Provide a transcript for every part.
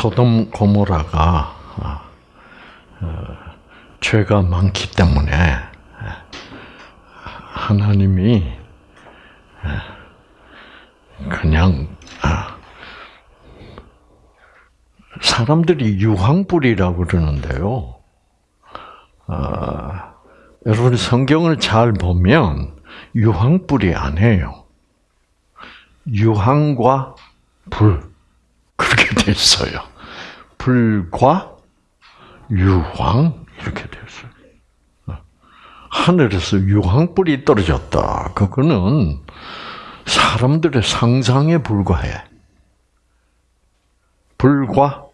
소돔 고모라가 어, 죄가 많기 때문에 하나님이 그냥 아, 사람들이 유황불이라고 그러는데요. 아, 여러분 성경을 잘 보면 유황불이 아니에요. 유황과 불 그렇게 돼 있어요. 불과 유황 이렇게 돼 있어요. 하늘에서 유황불이 떨어졌다. 그거는 사람들의 상상에 불과해. 불과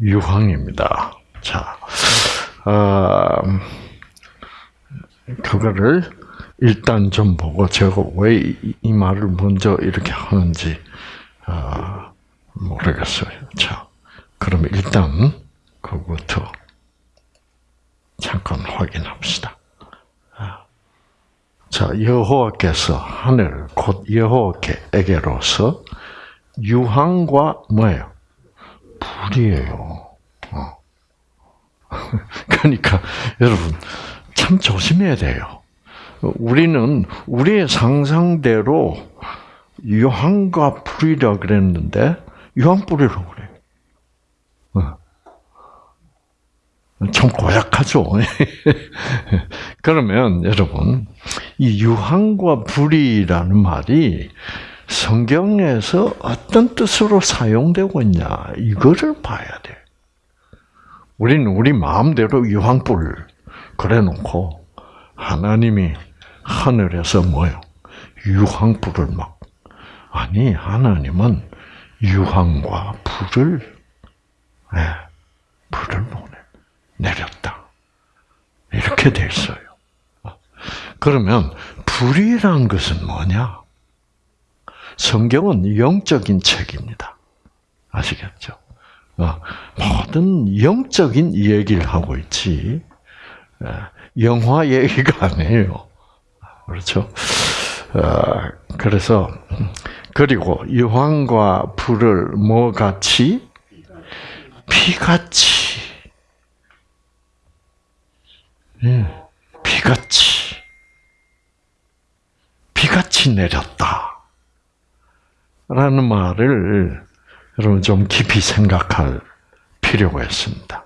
유황입니다. 자, 어, 그거를 일단 좀 보고 제가 왜 이 말을 먼저 이렇게 하는지 어, 모르겠어요. 자, 그럼 일단 그것부터 잠깐 확인합시다. 자, 여호와께서 하늘 곧 여호와께에게로서 유황과 뭐예요? 불이에요. 어. 그러니까 여러분 참 조심해야 돼요. 우리는 우리의 상상대로 유황과 불이라 그랬는데 유황불이라고 그래요. 어. 좀 고약하죠. 그러면 여러분 이 유황과 불이라는 말이 성경에서 어떤 뜻으로 사용되고 있냐 이거를 봐야 돼. 우리는 우리 마음대로 유황불 그래놓고 하나님이 하늘에서 뭐요? 유황불을 막 아니 하나님은 유황과 불을 네, 불을 보내 내렸다 이렇게 돼 있어요. 그러면 불이란 것은 뭐냐? 성경은 영적인 책입니다. 아시겠죠? 어, 모든 영적인 얘기를 하고 있지, 영화 얘기가 아니에요. 그렇죠? 어, 그래서, 그리고 유황과 불을 뭐 같이? 피같이. 예, 피같이. 비같이 내렸다. 라는 말을 여러분 좀 깊이 생각할 필요가 있습니다.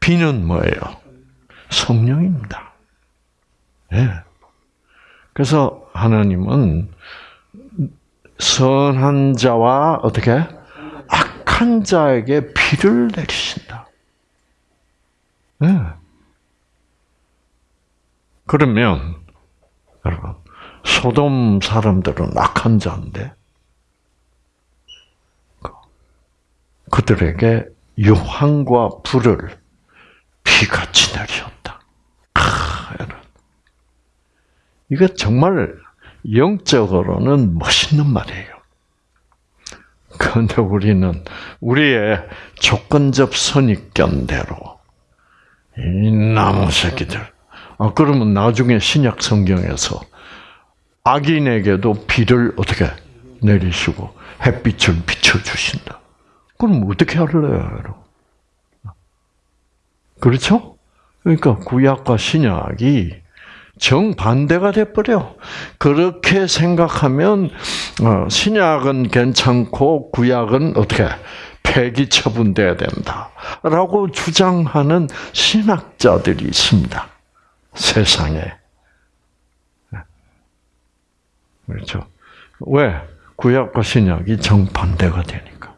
비는 뭐예요? 성령입니다. 예. 그래서 하나님은 선한 자와 어떻게 악한 자에게 비를 내리신다. 예. 그러면 여러분 소돔 사람들은 악한 자인데 그들에게 유황과 불을 피같이 내리셨다. 아, 이게 정말 영적으로는 멋있는 말이에요. 그런데 우리는 우리의 조건적 선입견대로 이 나무 새끼들. 아 그러면 나중에 신약 성경에서 악인에게도 비를 어떻게 내리시고 햇빛을 비춰 주신다. 그럼 어떻게 할래요, 여러분? 그렇죠? 그러니까 구약과 신약이 정반대가 돼버려. 그렇게 생각하면 어, 신약은 괜찮고 구약은 어떻게 폐기 처분돼야 된다라고 주장하는 신학자들이 있습니다. 세상에. 그렇죠? 왜? 구약과 신약이 정반대가 되니까.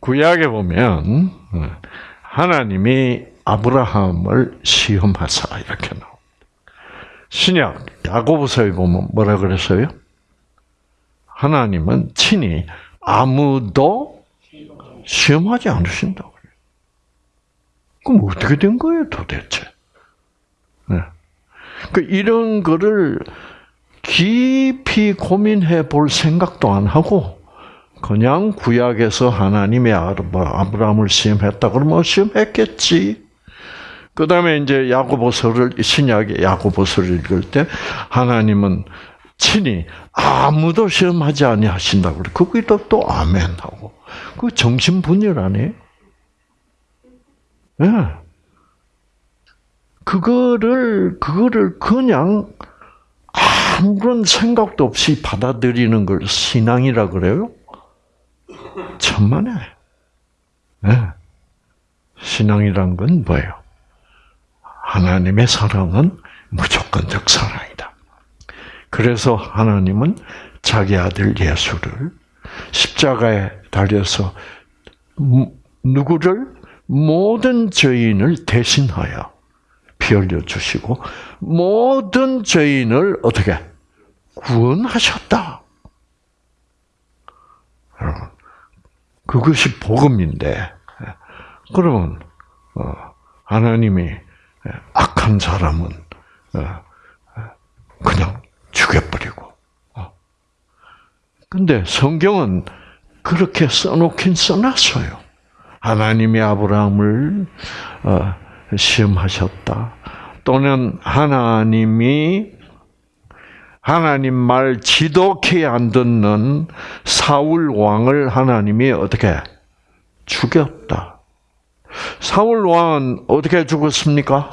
구약에 보면 어, 하나님이 아브라함을 시험하사 이렇게 나옵니다. 신약 야고보서에 보면 뭐라 그랬어요? 하나님은 친히 아무도 시험하지 않으신다고 그래요. 그럼 어떻게 된 거예요, 도대체? 네. 그 이런 거를 깊이 고민해 볼 생각도 안 하고 그냥 구약에서 하나님의 뭐 아브라함을 시험했다 그러면 시험했겠지. 그 다음에 이제 야고보서를 신약의 야고보서를 읽을 때 하나님은 친히 아무도 시험하지 아니하신다 그래. 거기도 또 아멘하고. 그 정신 분열 아니에요? 예. 네. 그거를 그거를 그냥 아무런 생각도 없이 받아들이는 걸 신앙이라 그래요? 천만에. 네. 신앙이란 건 뭐예요? 하나님의 사랑은 무조건적 사랑이다. 그래서 하나님은 자기 아들 예수를 십자가에 달려서 누구를 모든 죄인을 대신하여 피 흘려 주시고 모든 죄인을 어떻게 구원하셨다. 여러분, 그것이 복음인데 그러면 어, 하나님이 악한 사람은 어, 그냥 죽여버리고. 어. 근데 성경은 그렇게 써놓긴 써놨어요. 하나님이 아브라함을 시험하셨다. 또는 하나님이 하나님 말 지독히 안 듣는 사울 왕을 하나님이 어떻게 죽였다. 사울 왕은 어떻게 죽었습니까?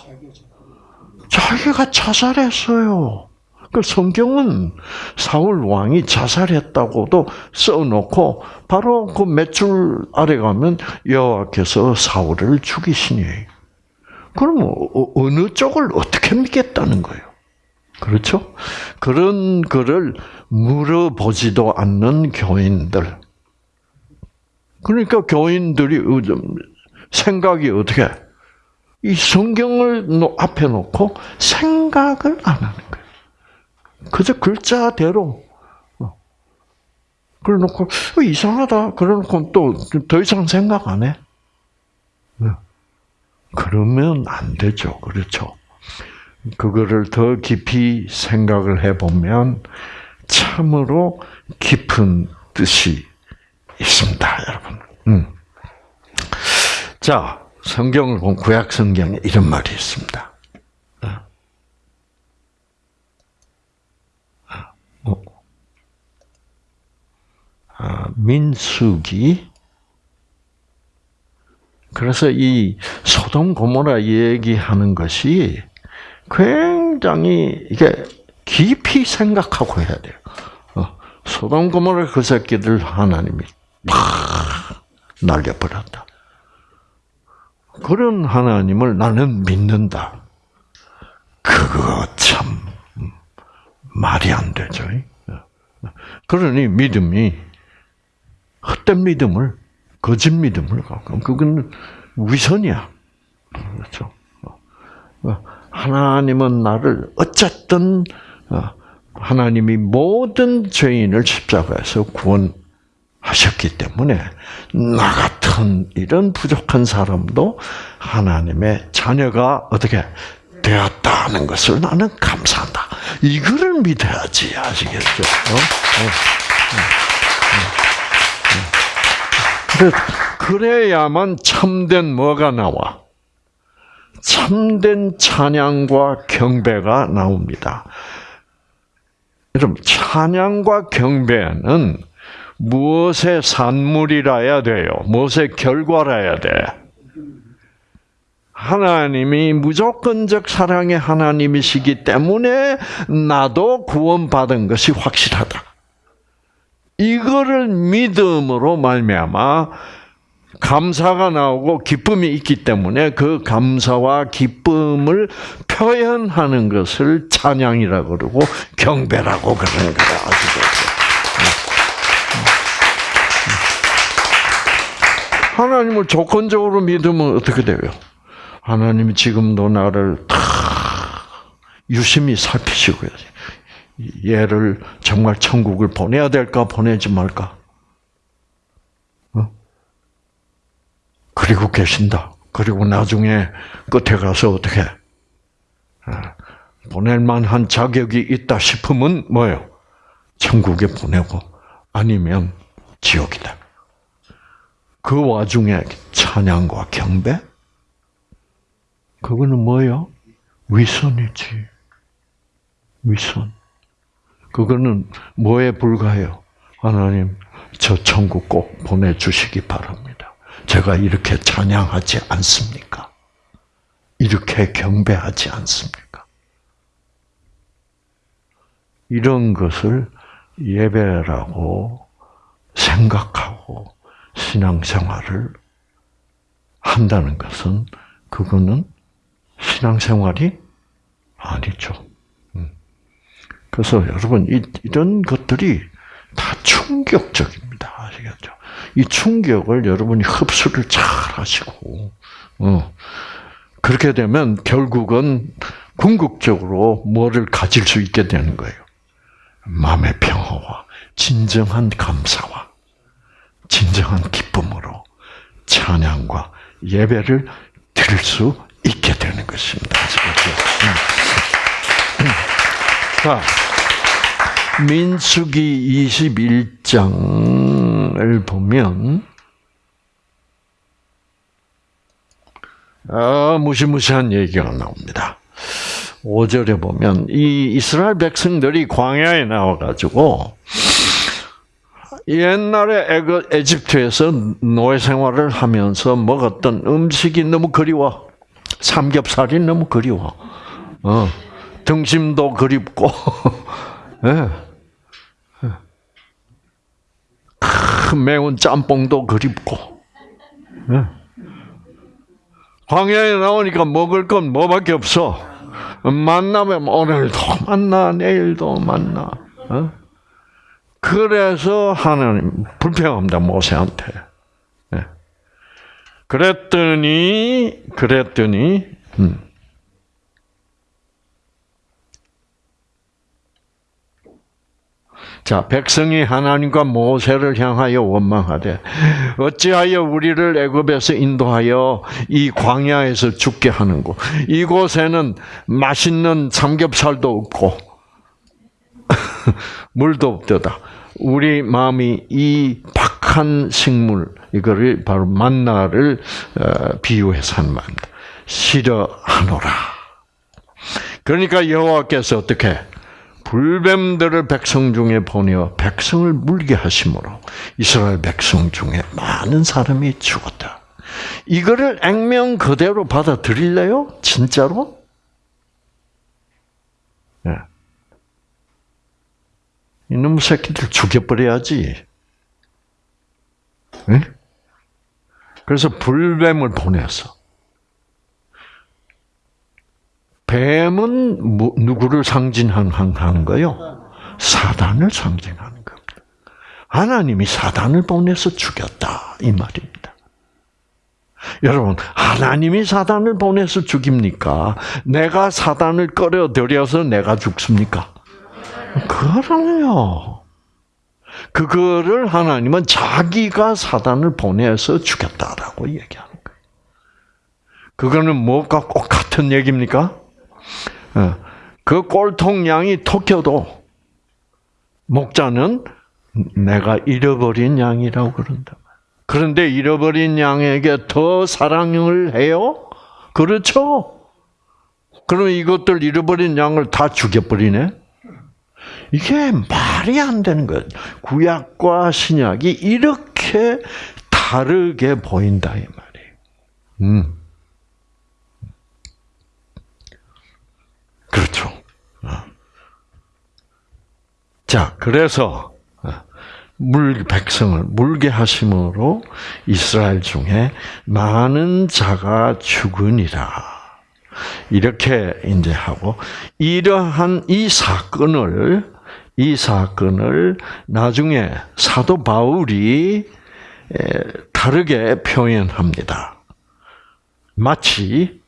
자기가 자살했어요. 그 성경은 사울 왕이 자살했다고도 써놓고 바로 그 몇 줄 아래 가면 여호와께서 사울을 죽이시니. 그럼 어, 어느 쪽을 어떻게 믿겠다는 거예요? 그렇죠? 그런 거를 물어보지도 않는 교인들. 그러니까 교인들이 생각이 어떻게 이 성경을 앞에 놓고 생각을 안 하는 거예요. 그저 글자대로 어. 그래 놓고 어, 이상하다. 그래 놓고 또 더 이상 생각 안 해. 네. 그러면 안 되죠. 그렇죠. 그거를 더 깊이 생각을 해보면 참으로 깊은 뜻이 있습니다, 여러분. 음. 자, 성경을 본 구약 성경에 이런 말이 있습니다. 어. 어. 아, 민수기. 그래서 이 소돔 고모라 얘기하는 것이 굉장히 이게 깊이 생각하고 해야 돼요. 어. 소돔 고모라 그 새끼들 하나님이 팍 날려버렸다. 그런 하나님을 나는 믿는다. 그거 참 말이 안 되죠. 그러니 믿음이 헛된 믿음을 거짓 믿음을 갖고 그건 위선이야. 그렇죠. 하나님은 나를 어쨌든 하나님이 모든 죄인을 십자가에서 구원 하셨기 때문에 나 같은 이런 부족한 사람도 하나님의 자녀가 어떻게 되었다는 것을 나는 감사한다. 이거를 믿어야지 아시겠죠? 어? 어? 어. 그래야만 참된 뭐가 나와? 참된 찬양과 경배가 나옵니다. 여러분 찬양과 경배는 무엇의 산물이라야 돼요? 무엇의 결과라야 돼? 하나님이 무조건적 사랑의 하나님이시기 때문에 나도 구원받은 것이 확실하다. 이거를 믿음으로 말미암아 감사가 나오고 기쁨이 있기 때문에 그 감사와 기쁨을 표현하는 것을 찬양이라 그러고 경배라고 그러는 거야. 아시죠? 하나님을 조건적으로 믿으면 어떻게 돼요? 하나님이 지금도 나를 다 유심히 살피시고 얘를 정말 천국을 보내야 될까 보내지 말까? 어? 그리고 계신다. 그리고 나중에 끝에 가서 어떻게 어, 보낼 만한 자격이 있다 싶으면 뭐예요? 천국에 보내고 아니면 지옥이다. 그 와중에 찬양과 경배? 그거는 뭐요? 위선이지. 위선. 그거는 뭐에 불과해요? 하나님, 저 천국 꼭 보내주시기 바랍니다. 제가 이렇게 찬양하지 않습니까? 이렇게 경배하지 않습니까? 이런 것을 예배라고 생각하고 신앙생활을 한다는 것은 그거는 신앙생활이 아니죠. 음. 그래서 여러분 이런 것들이 다 충격적입니다. 아시겠죠? 이 충격을 여러분이 흡수를 잘 하시고, 어. 그렇게 되면 결국은 궁극적으로 뭐를 가질 수 있게 되는 거예요. 마음의 평화와 진정한 감사와 진정한 기쁨으로 찬양과 예배를 드릴 수 있게 되는 것입니다. 자, 민수기 21장을 보면 아, 무시무시한 얘기가 나옵니다. 5절에 보면 이 이스라엘 백성들이 광야에 나와 가지고 옛날에 에집트에서 노예 생활을 하면서 먹었던 음식이 너무 그리워. 삼겹살이 너무 그리워. 어, 등심도 그립고, 네. 매운 짬뽕도 그립고. 네. 광야에 나오니까 먹을 건 뭐밖에 없어. 만나면 오늘도 만나, 내일도 만나. 어? 그래서 하나님 불평합니다 모세한테. 네. 그랬더니 그랬더니 음. 자 백성이 하나님과 모세를 향하여 원망하되 어찌하여 우리를 애굽에서 인도하여 이 광야에서 죽게 하는고 이곳에는 맛있는 삼겹살도 없고 물도 없도다. 우리 마음이 이 박한 식물 이거를 바로 만나를 어, 비유해서 한 말입니다. 싫어하노라. 그러니까 여호와께서 어떻게 불뱀들을 백성 중에 보내어 백성을 물게 하심으로 이스라엘 백성 중에 많은 사람이 죽었다. 이거를 액면 그대로 받아들일래요? 진짜로? 네. 이놈 새끼들 죽여버려야지. 네? 그래서 불뱀을 보내서 뱀은 누구를 상징하는 거요? 사단을 상징하는 겁니다. 하나님이 사단을 보내서 죽였다 이 말입니다. 여러분, 하나님이 사단을 보내서 죽입니까? 내가 사단을 끌어들여서 내가 죽습니까? 그러네요. 그거를 하나님은 자기가 사단을 보내서 죽였다라고 얘기하는 거예요. 그거는 뭐가 꼭 같은 얘기입니까? 어, 그 꼴통 양이 토껴도 목자는 내가 잃어버린 양이라고 그런다. 그런데 잃어버린 양에게 더 사랑을 해요? 그렇죠? 그럼 이것들 잃어버린 양을 다 죽여버리네? 이게 말이 안 되는 거예요. 구약과 신약이 이렇게 다르게 보인다 이 말이에요. 음. 그렇죠. 어. 자, 그래서 어, 물 백성을 물게 하심으로 이스라엘 중에 많은 자가 죽으니라. 이렇게 이제 하고 이러한 이 사건을 이 사건을 나중에 사도 바울이 다르게 표현합니다. 마치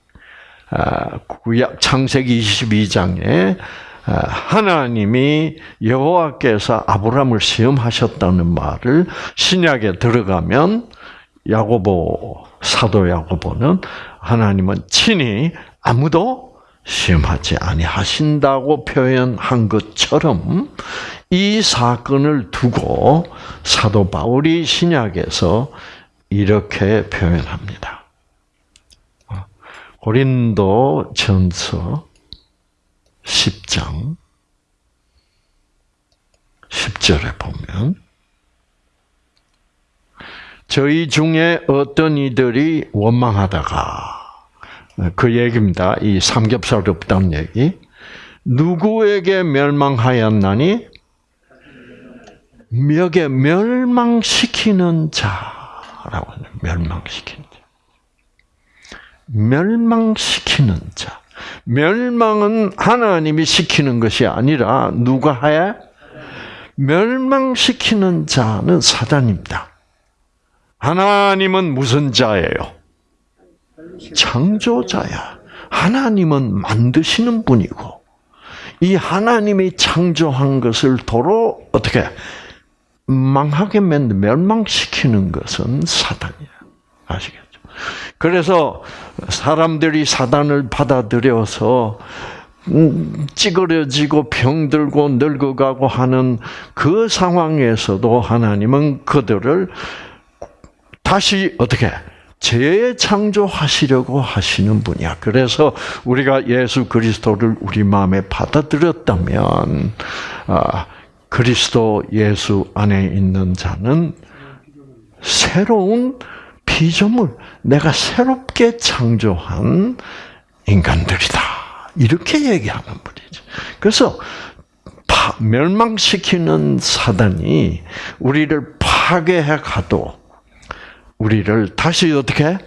아, 구약 창세기 22장에 아, 하나님이 여호와께서 아브라함을 시험하셨다는 말을 신약에 들어가면 야고보 사도 야고보는 하나님은 친히 아무도 시험하지 아니하신다고 표현한 것처럼 이 사건을 두고 사도 바울이 신약에서 이렇게 표현합니다. 고린도 전서 10장 10절에 보면 저희 중에 어떤 이들이 원망하다가 그 얘기입니다. 이 삼겹살 없다는 얘기. 누구에게 멸망하였나니? 멱에 멸망시키는 자라고 하는 멸망시키는 자. 멸망시키는 자. 멸망은 하나님이 시키는 것이 아니라 누가 해? 멸망시키는 자는 사단입니다. 하나님은 무슨 자예요? 창조자야. 하나님은 만드시는 분이고, 이 하나님이 창조한 것을 도로 어떻게 망하게 만들 멸망시키는 것은 사단이야. 아시겠죠? 그래서 사람들이 사단을 받아들여서 음, 찌그러지고 병들고 늙어가고 하는 그 상황에서도 하나님은 그들을 다시 어떻게 재창조하시려고 하시는 분이야. 그래서 우리가 예수 그리스도를 우리 마음에 받아들였다면 아, 그리스도 예수 안에 있는 자는 새로운 피조물, 내가 새롭게 창조한 인간들이다. 이렇게 얘기하는 분이죠. 그래서 멸망시키는 사단이 우리를 파괴해 가도 우리를 다시 어떻게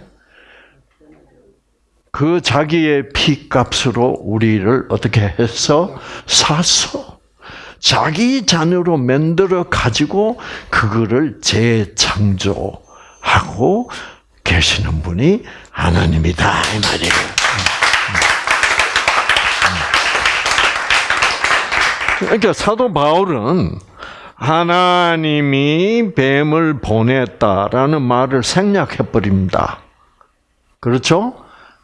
그 자기의 피값으로 우리를 어떻게 해서 사서 자기 잔으로 만들어 가지고 그거를 재창조하고 계시는 분이 하나님이다 이 말이에요. 그러니까 사도 바울은 하나님이 뱀을 보냈다라는 말을 생략해 버립니다. 그렇죠?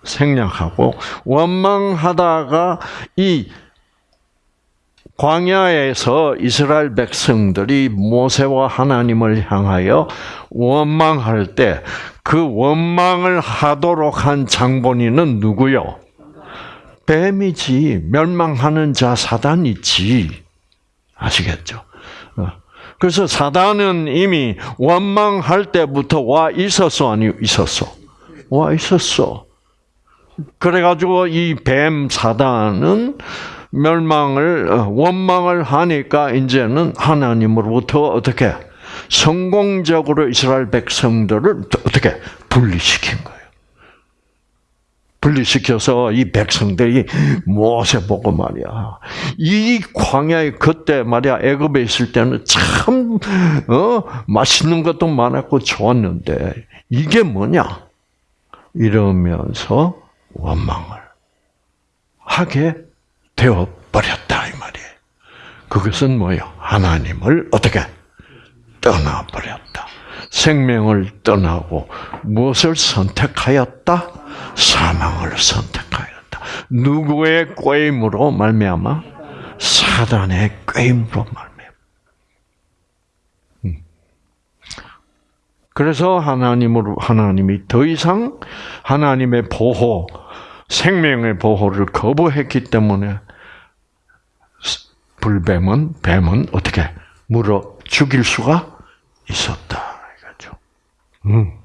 생략하고 원망하다가 이 광야에서 이스라엘 백성들이 모세와 하나님을 향하여 원망할 때 그 원망을 하도록 한 장본인은 누구요? 뱀이지 멸망하는 자 사단이지 아시겠죠? 어. 그래서 사단은 이미 원망할 때부터 와 있었어 아니 있었어? 와 있었어. 그래가지고 이 뱀 사단은 멸망을 어, 원망을 하니까 이제는 하나님으로부터 어떻게 성공적으로 이스라엘 백성들을 어떻게 분리시킨 거예요. 분리시켜서 이 백성들이 모세 보고 말이야. 이 광야에 그때 말이야 애굽에 있을 때는 참 어, 맛있는 것도 많았고 좋았는데 이게 뭐냐? 이러면서 원망을 하게 되어 버렸다 이 말이에요. 그것은 뭐요? 하나님을 어떻게 떠나 버렸다. 생명을 떠나고 무엇을 선택하였다? 사망을 선택하였다. 누구의 꾀임으로 말미암아? 사단의 꾀임으로 말미암아. 음. 그래서 하나님으로 하나님이 더 이상 하나님의 보호, 생명의 보호를 거부했기 때문에 불뱀은 뱀은 어떻게 물어 죽일 수가 있었다 이거죠. 음.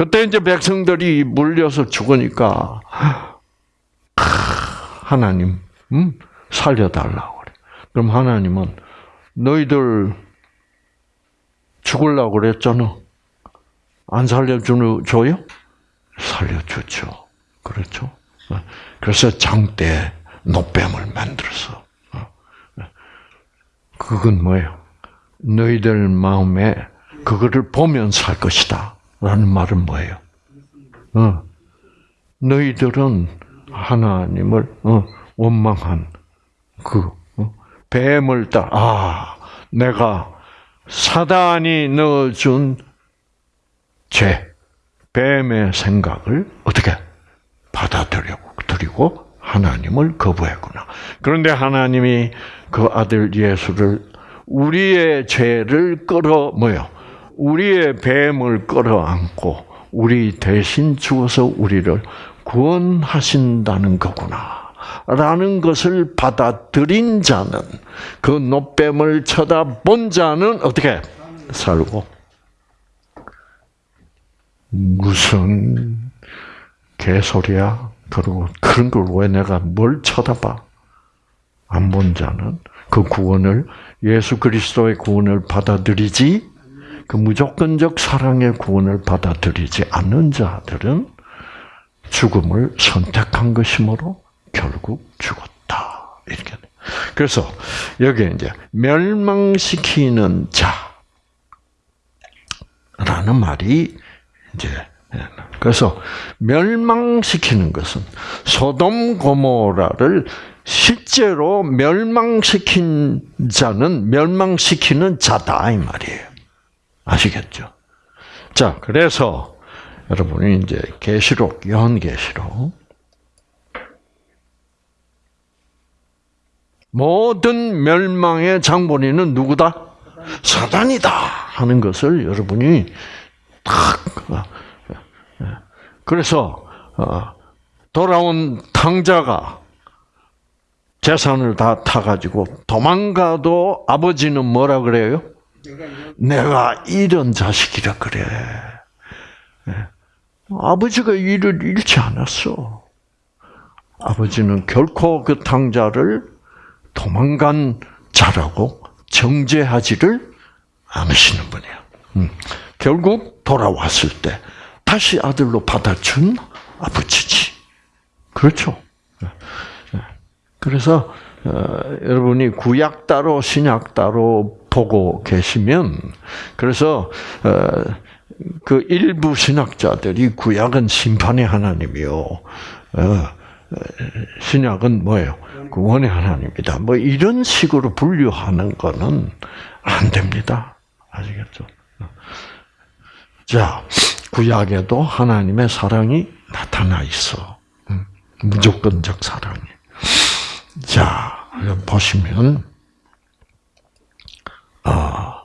그때 이제 백성들이 물려서 죽으니까 하나님 음, 살려달라고 그래. 그럼 하나님은 너희들 죽을라고 그랬잖아. 안 살려줘요? 살려주죠. 그렇죠? 그래서 장대 노뱀을 만들어서 그건 뭐예요? 너희들 마음에 그거를 보면 살 것이다. 라는 말은 뭐예요? 어, 너희들은 하나님을 어, 원망한 그 어, 뱀을 따. 아, 내가 사단이 넣어준 죄, 뱀의 생각을 어떻게 받아들이고 하나님을 거부했구나. 그런데 하나님이 그 아들 예수를 우리의 죄를 끌어 뭐요? 우리의 뱀을 끌어안고 우리 대신 죽어서 우리를 구원하신다는 거구나. 라는 것을 받아들인 자는 그 노뱀을 쳐다본 자는 어떻게 살고 무슨 개소리야? 그리고 그런 걸 왜 내가 뭘 쳐다봐? 안 본 자는 그 구원을 예수 그리스도의 구원을 받아들이지 그 무조건적 사랑의 구원을 받아들이지 않는 자들은 죽음을 선택한 것이므로 결국 죽었다. 이렇게. 그래서 여기 이제 멸망시키는 자라는 말이 이제 그래서 멸망시키는 것은 소돔 고모라를 실제로 멸망시킨 자는 멸망시키는 자다 이 말이에요. 아시겠죠? 자, 그래서 여러분이 이제 계시록, 요한계시록 모든 멸망의 장본인은 누구다? 사단이다 하는 것을 여러분이 딱 어, 그래서 어, 돌아온 탕자가 재산을 다 타가지고 도망가도 아버지는 뭐라 그래요? 내가 이런 자식이라 그래. 예. 아버지가 일을 잃지 않았어. 아버지는 결코 그 탕자를 도망간 자라고 정죄하지를 않으시는 분이야. 음. 결국 돌아왔을 때 다시 아들로 받아준 아버지지. 그렇죠. 예. 예. 그래서 어, 여러분이 구약 따로 신약 따로 보고 계시면 그래서 어, 그 일부 신학자들이 구약은 심판의 하나님이요. 어, 신약은 뭐예요? 구원의 하나님이다. 뭐 이런 식으로 분류하는 거는 안 됩니다. 아시겠죠? 자, 구약에도 하나님의 사랑이 나타나 있어. 음, 무조건적 사랑이. 자, 보시면, 아,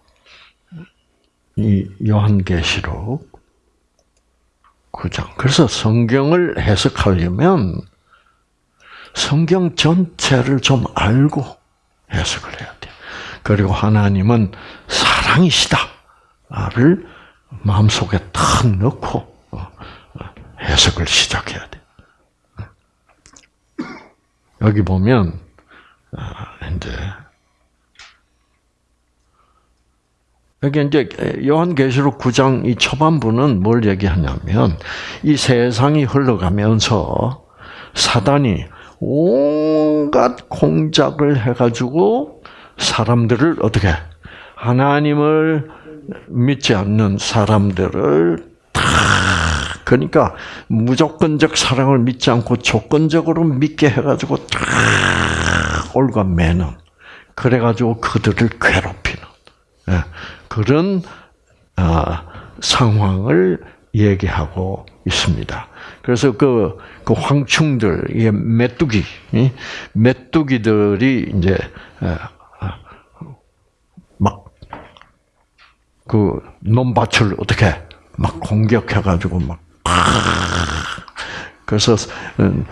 이 요한계시록 9장. 그래서 성경을 해석하려면 성경 전체를 좀 알고 해석을 해야 돼. 그리고 하나님은 사랑이시다를 마음속에 탁 넣고 어, 어, 해석을 시작해야 돼. 여기 보면 아, 이제 여기 이제 요한계시록 9장 이 초반부는 뭘 얘기하냐면 이 세상이 흘러가면서 사단이 온갖 공작을 해가지고 사람들을 어떻게 하나님을 믿지 않는 사람들을 다 그러니까 무조건적 사랑을 믿지 않고 조건적으로 믿게 해가지고 다 올가매는 그래가지고 그들을 괴롭히는. 예, 그런 아, 상황을 얘기하고 있습니다. 그래서 그, 그 황충들, 이 메뚜기, 메뚜기들이 이제 아, 막그 논밭을 어떻게 막 공격해가지고 막 그래서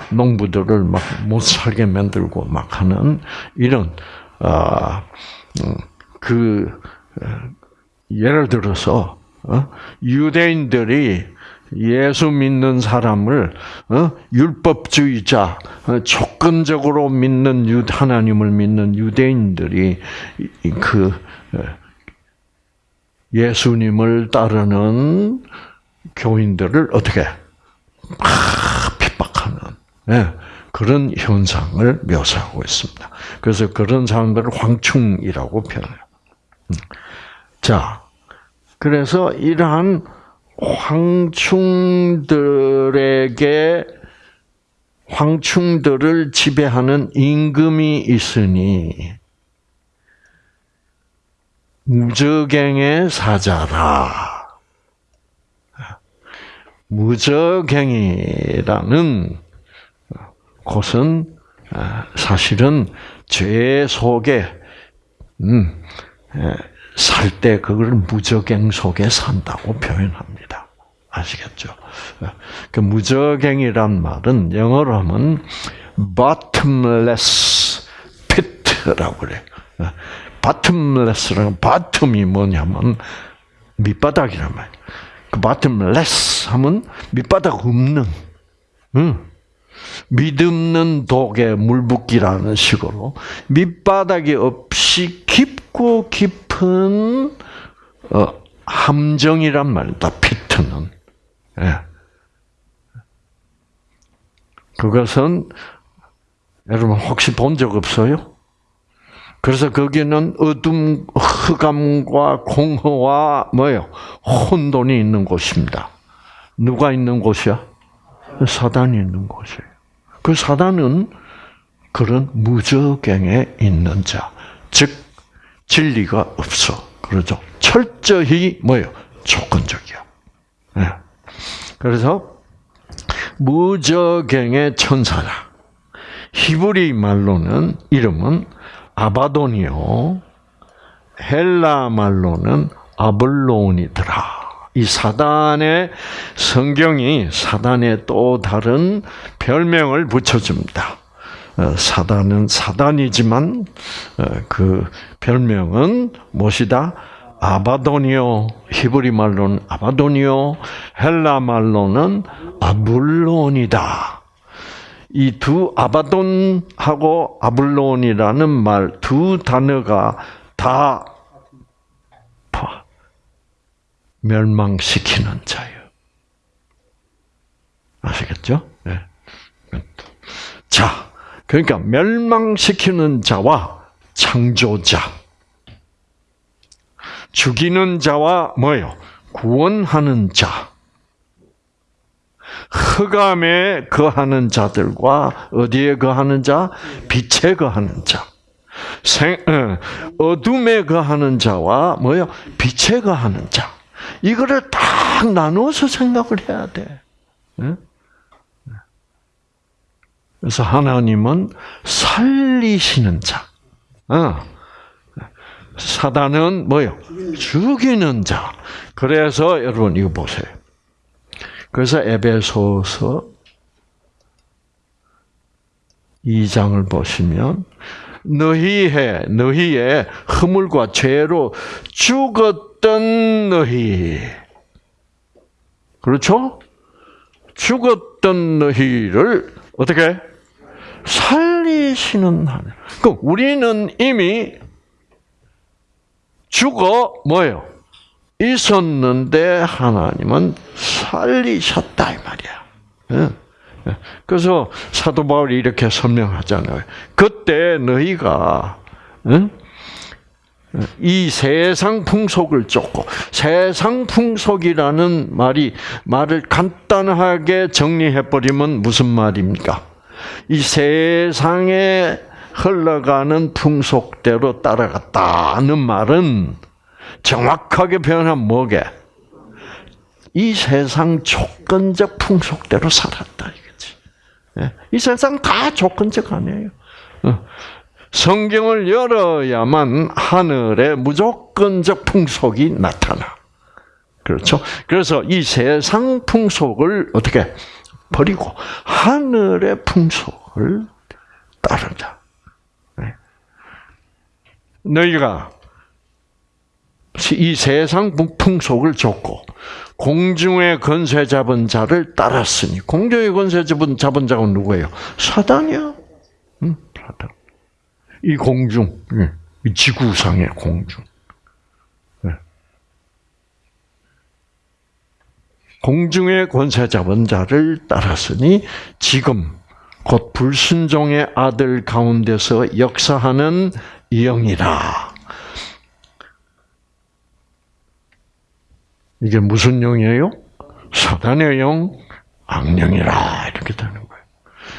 농부들을 막 못 살게 만들고 막 하는 이런 아그 어, 예를 들어서 어? 유대인들이 예수 믿는 사람을 어? 율법주의자, 조건적으로 믿는 유 하나님을 믿는 유대인들이 그 예수님을 따르는 교인들을 어떻게 핍박하는 예, 그런 현상을 묘사하고 있습니다. 그래서 그런 사람들을 황충이라고 표현해요. 음. 자, 그래서 이러한 황충들에게 황충들을 지배하는 임금이 있으니 무적행의 사자라. 무적행이라는 곳은 사실은 죄 속에 음, 살 때 그걸 무적행 속에 산다고 표현합니다. 아시겠죠? 그 무적행이란 말은 영어로 하면 bottomless pit라고 그래. bottomless라는 bottom이 뭐냐면 밑바닥이란 말이야. 그 bottomless 하면 밑바닥 없는, 응. 믿음는 독에 물붓기라는 식으로 밑바닥이 없이 깊고 깊 은 어, 함정이란 말이다. 피트는. 예. 그것은 여러분 혹시 본 적 없어요? 그래서 거기는 어둠, 흑암과 공허와 뭐요? 혼돈이 있는 곳입니다. 누가 있는 곳이야? 사단이 있는 곳이에요. 그 사단은 그런 무저갱에 있는 자, 즉 진리가 없어. 그러죠. 철저히 뭐요? 조건적이야. 네. 그래서 무저갱의 천사라. 히브리 말로는 이름은 아바돈이요. 헬라 말로는 아블론이더라. 이 사단의 성경이 사단의 또 다른 별명을 붙여줍니다. 어, 사단은 사단이지만 어, 그 별명은 무엇이다? 아바도니오 히브리 말로는 아바도니오 헬라 말로는 아블론이다. 이 두 아바돈하고 아블론이라는 말 두 단어가 다 멸망시키는 자예요. 아시겠죠? 네. 자, 그러니까 멸망시키는 자와 창조자, 죽이는 자와 뭐요? 구원하는 자. 흑암에 거하는 자들과 어디에 거하는 자? 빛에 거하는 자. 생, 어, 어둠에 거하는 자와 뭐요? 빛에 거하는 자. 이거를 딱 나누어서 생각을 해야 돼. 그래서 하나님은 살리시는 자. 어. 사단은 뭐요? 죽이는 자. 그래서 여러분 이거 보세요. 그래서 에베소서 2장을 보시면 너희의 너희의 허물과 죄로 죽었던 너희 그렇죠? 죽었던 너희를 어떻게 살리시는 하나님. 그 우리는 이미 죽어 뭐예요? 있었는데 하나님은 살리셨다 이 말이야. 그래서 사도 바울이 이렇게 설명하잖아요. 그때 너희가 이 세상 풍속을 쫓고 세상 풍속이라는 말이 말을 간단하게 정리해 버리면 무슨 말입니까? 이 세상에 흘러가는 풍속대로 따라갔다는 말은 정확하게 표현하면 뭐게? 이 세상 조건적 풍속대로 살았다 이거지. 예? 이 세상 다 조건적 아니에요. 어. 성경을 열어야만 하늘의 무조건적 풍속이 나타나. 그렇죠? 그래서 이 세상 풍속을 어떻게 버리고 하늘의 풍속을 따르자. 네. 너희가 이 세상 풍속을 줬고 공중의 건세 잡은 자를 따랐으니 공중의 건세 잡은 잡은 자가 누구예요? 사단이야. 응, 사단. 이 공중, 예, 이 지구상의 공중. 공중의 권세 잡은 자를 따랐으니 지금 곧 불순종의 아들 가운데서 역사하는 영이라. 이게 무슨 영이에요? 사단의 영, 악령이라 이렇게 되는 거예요.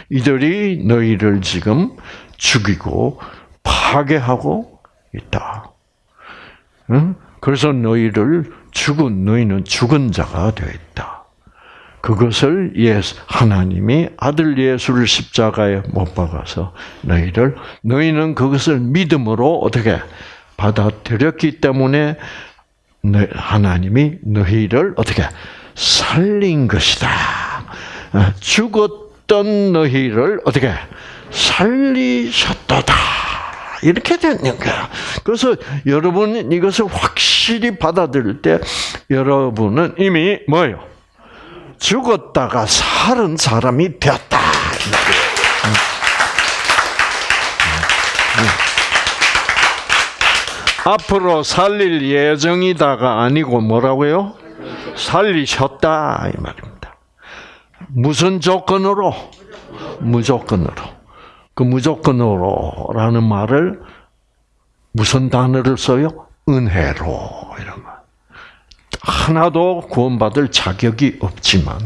이들이 너희를 지금 죽이고 파괴하고 있다. 응? 그래서 너희를 죽은 너희는 죽은 자가 되어 있다. 그것을 예수 하나님이 아들 예수를 십자가에 못 박아서 너희를 너희는 그것을 믿음으로 어떻게 받아들였기 때문에 하나님이 너희를 어떻게 살린 것이다. 죽었 죽었던 너희를 어떻게 살리셨도다. 이렇게 되는 거야. 그래서 여러분 이것을 확실히 받아들일 때 여러분은 이미 뭐요? 죽었다가 살은 사람이 되었다. 앞으로 살릴 예정이다가 아니고 뭐라고요? 살리셨다 이 말입니다. 무슨 조건으로? 무조건으로. 그 무조건으로라는 말을 무슨 단어를 써요? 은혜로 이런 말. 하나도 구원받을 자격이 없지만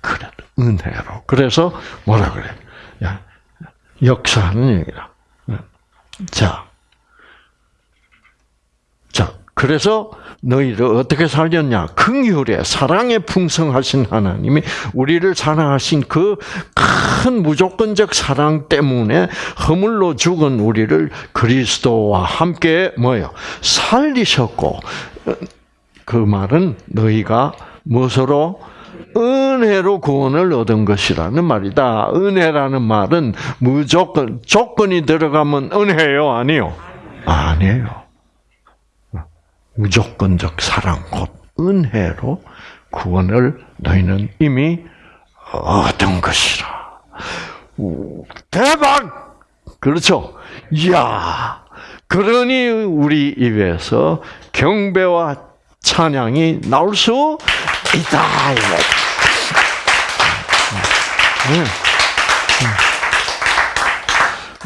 그래도 은혜로. 그래서 뭐라 그래? 야, 역사하는 얘기라. 자, 자, 그래서 너희를 어떻게 살렸냐? 긍휼에 사랑에 풍성하신 하나님이 우리를 사랑하신 그 큰 무조건적 사랑 때문에 허물로 죽은 우리를 그리스도와 함께 뭐요? 살리셨고 그 말은 너희가 무엇으로 은혜로 구원을 얻은 것이라는 말이다. 은혜라는 말은 무조건 조건이 들어가면 은혜요, 아니요? 아니에요. 무조건적 사랑 곧 은혜로 구원을 너희는 이미 얻은 것이라. 대박! 그렇죠? 이야. 그러니 우리 입에서 경배와 찬양이 나올 수 있다.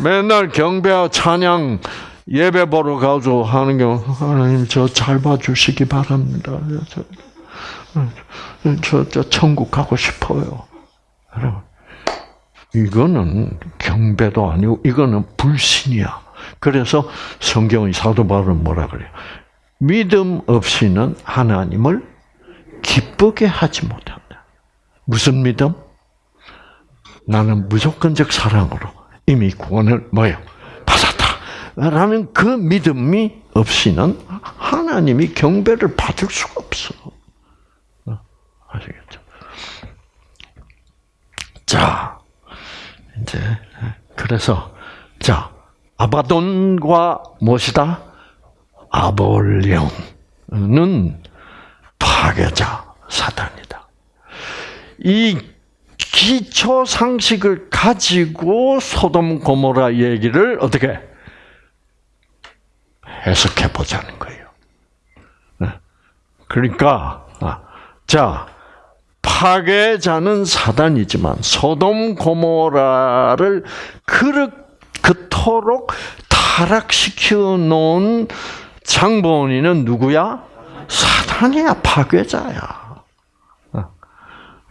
맨날 경배와 찬양 예배 보러 가서 하는 경우 하나님 저 잘 봐주시기 바랍니다. 저, 저, 저 천국 가고 싶어요. 여러분 이거는 경배도 아니고 이거는 불신이야. 그래서 성경의 사도 바울은 뭐라 그래요? 믿음 없이는 하나님을 기쁘게 하지 못한다. 무슨 믿음? 나는 무조건적 사랑으로 이미 구원을 뭐요? 받았다. 라는 그 믿음이 없이는 하나님이 경배를 받을 수가 없어. 어? 아시겠죠? 자, 이제, 그래서, 자, 아바돈과 무엇이다? 아볼리온은 파괴자 사단이다. 이 기초 상식을 가지고 소돔 고모라 얘기를 어떻게 해석해 보자는 거예요. 네. 그러니까 아, 자 파괴자는 사단이지만 소돔 고모라를 그토록 타락시켜 놓은 장본인은 누구야? 사단이야, 파괴자야. 어.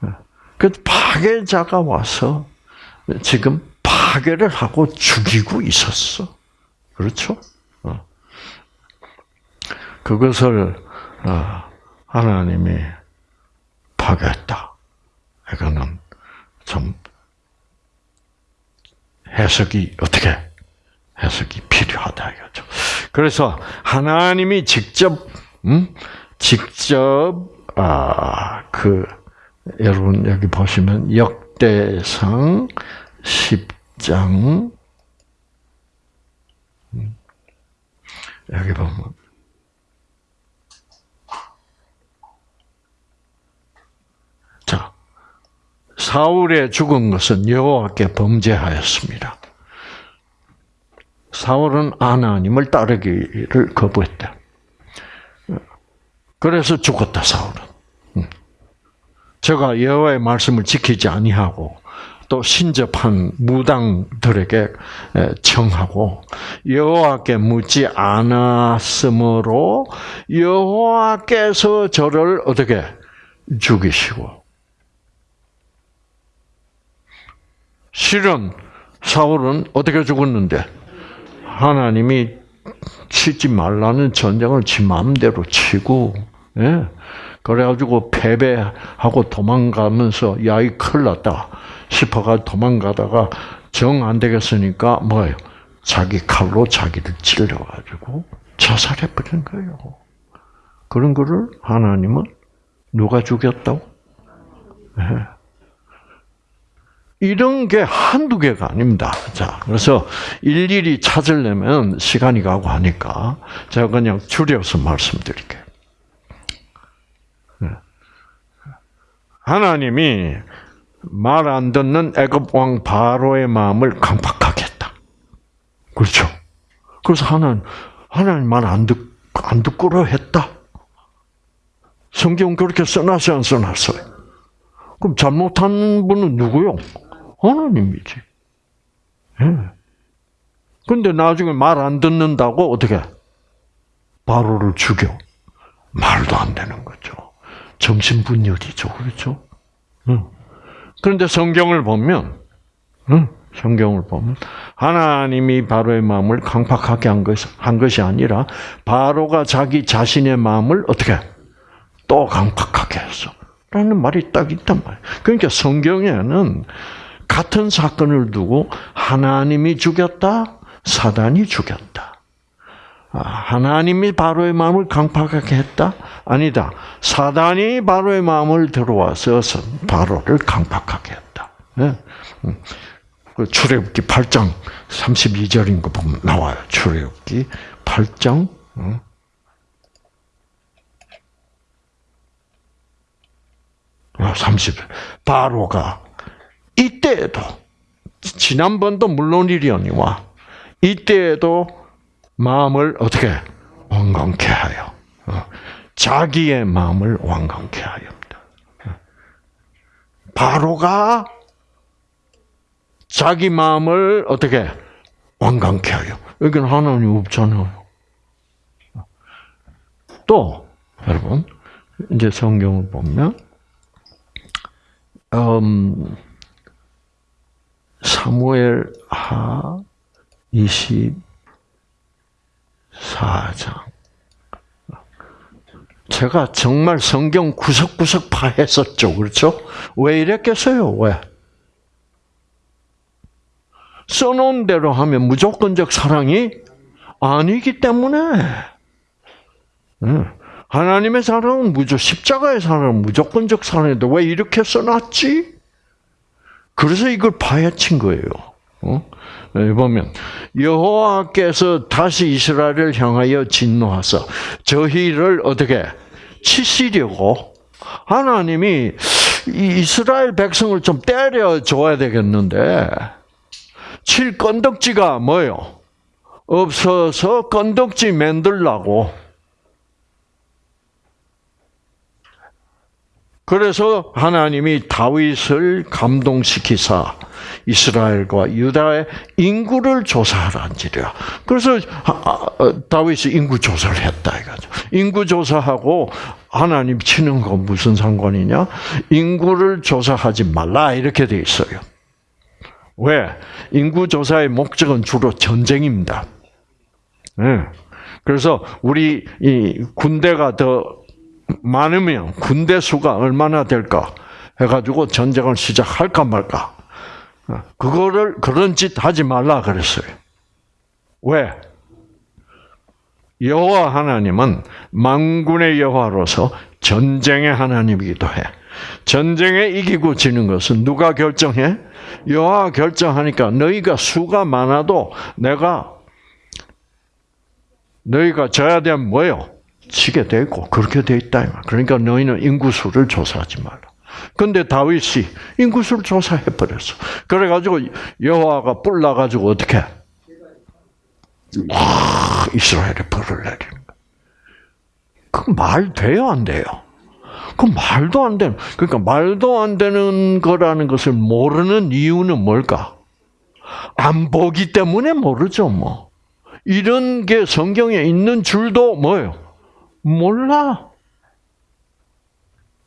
어. 그 파괴자가 와서 지금 파괴를 하고 죽이고 있었어. 그렇죠? 어. 그것을 하나님이 파괴했다. 이거는 좀 해석이 어떻게 해석이 필요하다 이거죠. 그래서 하나님이 직접 음? 직접 아 그 여러분 여기 보시면 역대상 10장 음, 여기 보면 자 사울의 죽은 것은 여호와께 범죄하였습니다. 사울은 하나님을 따르기를 거부했다. 그래서 죽었다 사울은. 음. 제가 여호와의 말씀을 지키지 아니하고 또 신접한 무당들에게 청하고 여호와께 묻지 않았으므로 여호와께서 저를 어떻게 죽이시고 실은 사울은 어떻게 죽었는데 하나님이 치지 말라는 전쟁을 지 마음대로 치고, 예? 그래가지고 패배하고 도망가면서 야, 이 큰일 났다 싶어가 도망가다가 정 안 되겠으니까 뭐예요? 자기 칼로 자기를 찔러가지고 자살해 버린 거예요. 그런 거를 하나님은 누가 죽였다고? 예. 이런 게 한두 개가 아닙니다. 자, 그래서 일일이 찾으려면 시간이 가고 하니까 제가 그냥 줄여서 말씀드릴게요. 네. 하나님이 말 안 듣는 애굽 왕 바로의 마음을 강팍하게 했다. 그렇죠? 그래서 하나님, 하나님 말 안 듣, 안 듣고로 했다. 성경 그렇게 써놨어요, 안 써놨어요? 그럼 잘못한 분은 누구요? 하나님이지. 예. 근데 나중에 말 안 듣는다고 어떻게? 바로를 죽여. 말도 안 되는 거죠. 정신분열이죠. 그렇죠? 응. 그런데 성경을 보면, 응? 성경을 보면, 하나님이 바로의 마음을 강팍하게 한, 것, 한 것이 아니라, 바로가 자기 자신의 마음을 어떻게? 또 강팍하게 했어. 라는 말이 딱 있단 말이에요. 그러니까 성경에는 같은 사건을 두고 하나님이 죽였다, 사단이 죽였다. 아, 하나님이 바로의 마음을 강팍하게 했다? 아니다. 사단이 바로의 마음을 들어와서 바로를 강팍하게 했다. 네? 그 출애굽기 8장 32절인 거 보면 나와요. 출애굽기 8장 30. 아, 바로가 이때에도 지난번도 물론이려니와 이때에도 마음을 어떻게 완강케 하여 어, 자기의 마음을 완강케 하였다. 바로가 자기 마음을 어떻게 완강케 하여 여기는 하나님 없잖아요. 또 여러분 이제 성경을 보면 음, 사무엘 하 24장. 제가 정말 성경 구석구석 파했었죠. 그렇죠? 왜 이랬겠어요? 왜? 써놓은 대로 하면 무조건적 사랑이 아니기 때문에. 하나님의 사랑은 무조 십자가의 사랑은 무조건적 사랑인데 왜 이렇게 써놨지? 그래서 이걸 파헤친 거예요. 어? 보면 여호와께서 다시 이스라엘을 향하여 진노하사 저희를 어떻게 치시려고 하나님이 이스라엘 백성을 좀 때려 줘야 되겠는데 칠 건덕지가 뭐요? 없어서 건덕지 만들라고 그래서 하나님이 다윗을 감동시키사 이스라엘과 유다의 인구를 조사하란지라. 그래서 어, 다윗이 인구 조사를 했다 이거죠. 인구 조사하고 하나님 치는 건 무슨 상관이냐? 인구를 조사하지 말라 이렇게 돼 있어요. 왜? 인구 조사의 목적은 주로 전쟁입니다. 네. 그래서 우리 이 군대가 더 많으면 군대 수가 얼마나 될까 해가지고 전쟁을 시작할까 말까. 그거를 그런 짓 하지 말라 그랬어요. 왜? 여호와 하나님은 만군의 여호와로서 전쟁의 하나님이기도 해. 전쟁에 이기고 지는 것은 누가 결정해? 여호와 결정하니까 너희가 수가 많아도 내가 너희가 져야 되면 뭐요? 치게 되고 그렇게 돼 있다. 그러니까 너희는 인구수를 조사하지 마라. 근데 다윗이 인구수를 조사해 버렸어. 그래 가지고 여호와가 뿔나 가지고 어떻게? 와 이스라엘에 벌을 내리는 거. 그말 돼요 안 돼요? 그 말도 안 되는. 그러니까 말도 안 되는 거라는 것을 모르는 이유는 뭘까? 안 보기 때문에 모르죠 뭐. 이런 게 성경에 있는 줄도 뭐예요? 몰라.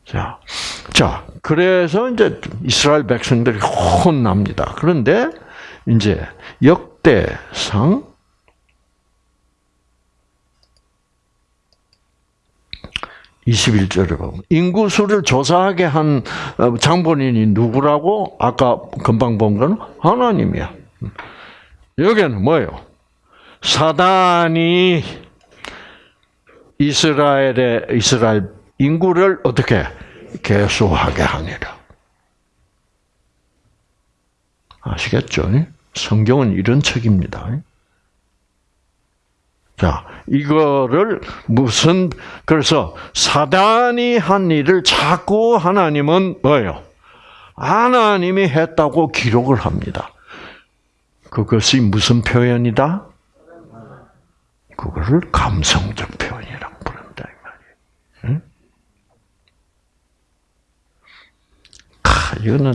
자, 자, 그래서 이제 이스라엘 백성들이 혼납니다. 그런데 이제 역대상 21절에 보면 인구수를 조사하게 한 어, 장본인이 누구라고 아까 금방 본건 하나님이야. 여기는 뭐예요? 사단이 이스라엘의 이스라엘 인구를 어떻게 개수하게 하니라. 아시겠죠? 성경은 이런 책입니다. 자, 이거를 무슨 그래서 사단이 한 일을 자꾸 하나님은 뭐예요? 하나님이 했다고 기록을 합니다. 그것이 무슨 표현이다? 그거를 감성적 표현이라고 부른다 이 말이에요. 응? 아, 이거는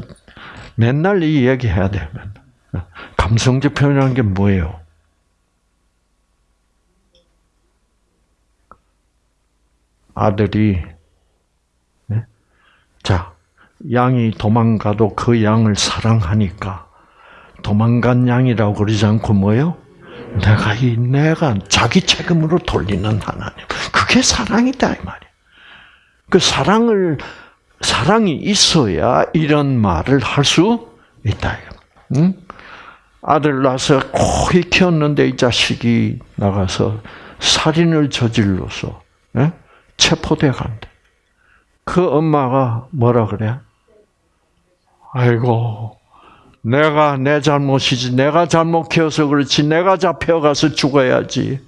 맨날 이 얘기 해야 돼. 감성적 표현이라는 게 뭐예요? 아들이 자 양이 도망가도 그 양을 사랑하니까 도망간 양이라고 그러지 않고 뭐요? 내가 이 내가 자기 책임으로 돌리는 하나님. 그게 사랑이다 이 말이야. 그 사랑을 사랑이 있어야 이런 말을 할 수 있다. 응? 아들 낳아서 고이 키웠는데 이 자식이 나가서 살인을 저질러서 예? 체포돼 간대. 그 엄마가 뭐라 그래? 아이고, 내가 내 잘못이지. 내가 잘못 키워서 그렇지. 내가 잡혀가서 죽어야지.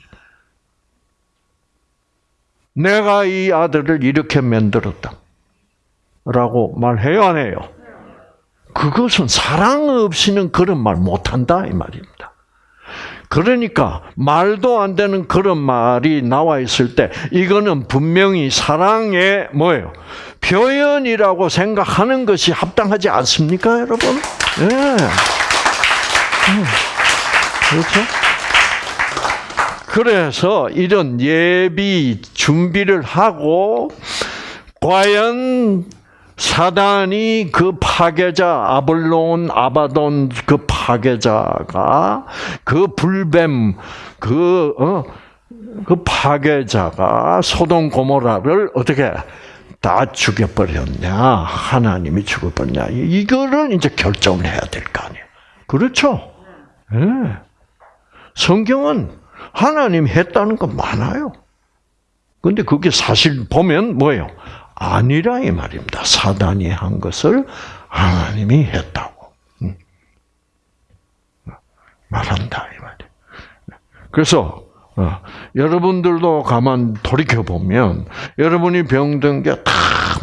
내가 이 아들을 이렇게 만들었다. 라고 말해요, 안 해요? 그것은 사랑 없이는 그런 말 못한다, 이 말입니다. 그러니까 말도 안 되는 그런 말이 나와 있을 때 이거는 분명히 사랑의 뭐예요? 표현이라고 생각하는 것이 합당하지 않습니까, 여러분? 예. 네. 그렇죠? 그래서 이런 예비 준비를 하고 과연 사단이 그 파괴자 아볼론 아바돈 그 파괴자가 그 불뱀 그 어, 그 파괴자가 소돔 고모라를 어떻게 다 죽여버렸냐 하나님이 죽여버렸냐 이거를 이제 결정을 해야 될 거 아니에요. 그렇죠? 예. 네. 성경은 하나님 했다는 거 많아요. 근데 그게 사실 보면 뭐예요? 아니라 이 말입니다. 사단이 한 것을 하나님이 했다고 음. 말한다 이 말이에요. 그래서 어, 여러분들도 가만 돌이켜 보면 여러분이 병든 게 다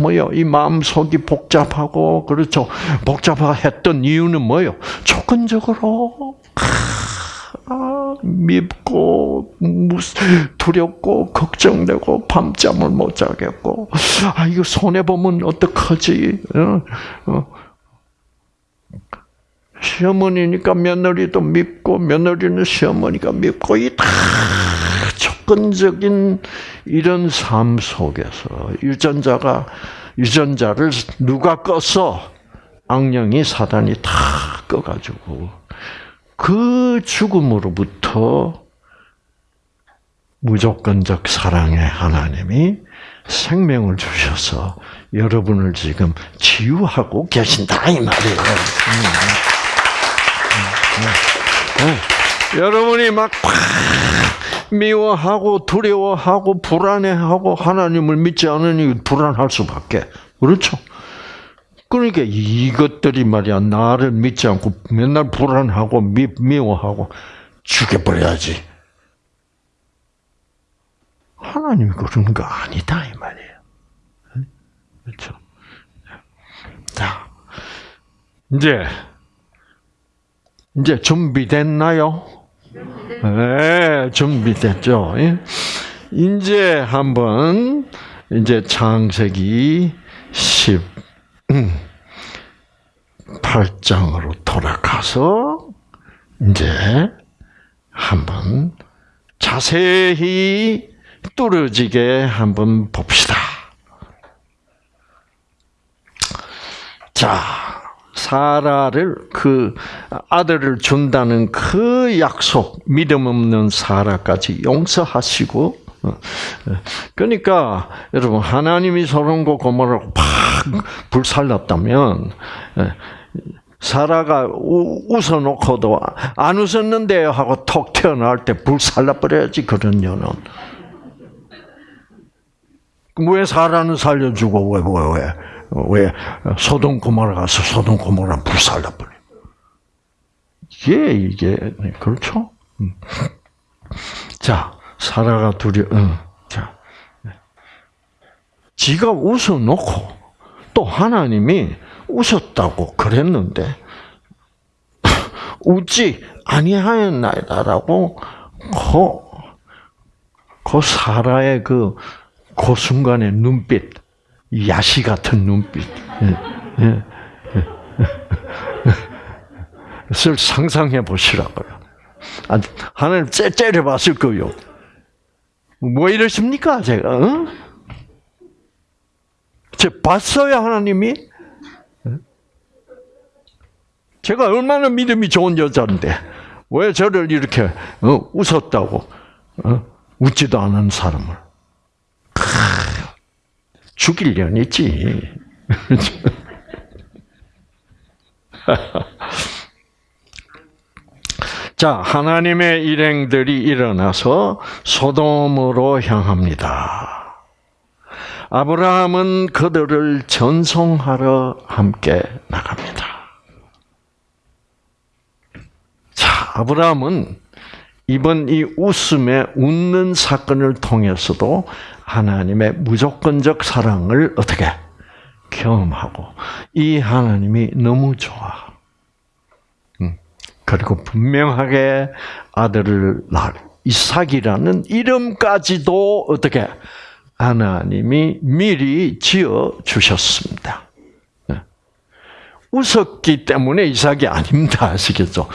뭐요? 이 마음 속이 복잡하고 그렇죠. 복잡했던 이유는 뭐요? 조건적으로 아, 밉고 두렵고 걱정되고 밤잠을 못 자겠고 아 이거 손해 보면 어떡하지? 어? 어. 시어머니니까 며느리도 밉고 며느리는 시어머니가 밉고 이 다 조건적인 이런 삶 속에서 유전자가 유전자를 누가 꺼서 악령이 사단이 다 꺼가지고 그 죽음으로부터 무조건적 사랑의 하나님이 생명을 주셔서 여러분을 지금 치유하고 계신다 이 말이에요. 음, 음, 음, 여러분이 막 미워하고 두려워하고 불안해하고 하나님을 믿지 않으니 불안할 수밖에 그렇죠. 그러니까 이것들이 말이야 나를 믿지 않고 맨날 불안하고 미, 미워하고 죽여버려야지. 하나님이 그러는 거 아니다 이 말이에요. 그렇죠. 자, 이제 이제 준비됐나요? 네, 준비됐죠. 이제 한번 이제 창세기 10 8장으로 돌아가서 이제 한번 자세히 뚫어지게 한번 봅시다. 자, 사라를 그 아들을 준다는 그 약속, 믿음 없는 사라까지 용서하시고 그러니까 여러분 하나님이 소돔과 고모라고 팍 불살랐다면 예, 사라가 웃어놓고도 안 웃었는데요 하고 톡 튀어나올 때 불살라 버려야지 그런 년은 왜 사라는 살려주고 왜 왜 왜 왜, 왜 소돔 고모라 가서 소돔 고모라 불살라 버려 이게 이게 네, 그렇죠? 음. 자 사라가 두려. 응. 자 지가 웃어놓고 또 하나님이 웃었다고 그랬는데 웃지 아니하였나이다라고 그, 그 사라의 그, 그 순간의 눈빛, 야시 같은 눈빛, 예, 예, 예. 를 상상해 보시라고요. 아, 하나님 째, 째려 봤을 거요. 뭐 이러십니까, 제가? 어? 제 봤어요, 하나님이? 제가 얼마나 믿음이 좋은 여자인데 왜 저를 이렇게 어, 웃었다고 어? 웃지도 않은 사람을 죽일 년이지. 자, 하나님의 일행들이 일어나서 소돔으로 향합니다. 아브라함은 그들을 전송하러 함께 나갑니다. 아브라함은 이번 이 웃음에 웃는 사건을 통해서도 하나님의 무조건적 사랑을 어떻게 경험하고 이 하나님이 너무 좋아. 음, 그리고 분명하게 아들을 낳을 이삭이라는 이름까지도 어떻게 하나님이 미리 지어 주셨습니다. 웃었기 때문에 이삭이 아닙니다. 아시겠죠?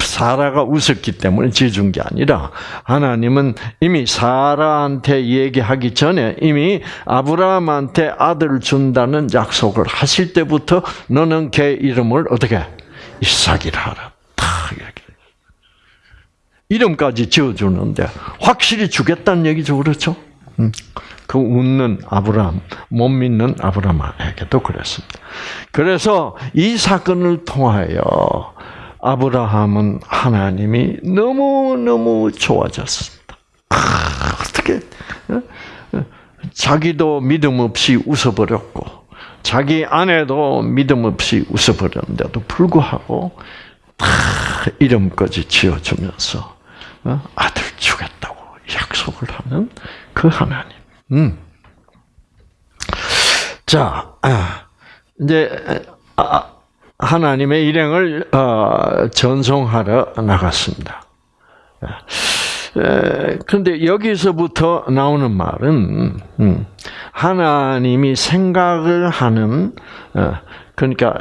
사라가 웃었기 때문에 지어준 게 아니라 하나님은 이미 사라한테 얘기하기 전에 이미 아브라함한테 아들을 준다는 약속을 하실 때부터 너는 걔 이름을 어떻게 이삭이라 하라. 이름까지 지어주는데 확실히 주겠다는 얘기죠. 그렇죠? 음. 그 웃는 아브라함, 못 믿는 아브라함에게도 그랬습니다. 그래서 이 사건을 통하여 아브라함은 하나님이 너무너무 좋아졌습니다. 아, 어떻게, 어? 어? 자기도 믿음 없이 웃어버렸고, 자기 아내도 믿음 없이 웃어버렸는데도 불구하고, 이름까지 지어주면서, 어? 아들 주겠다고 약속을 하는 그 하나님. 음. 자, 아, 이제 아, 하나님의 일행을 어, 전송하러 나갔습니다. 그런데 여기서부터 나오는 말은 음, 하나님이 생각을 하는 어, 그러니까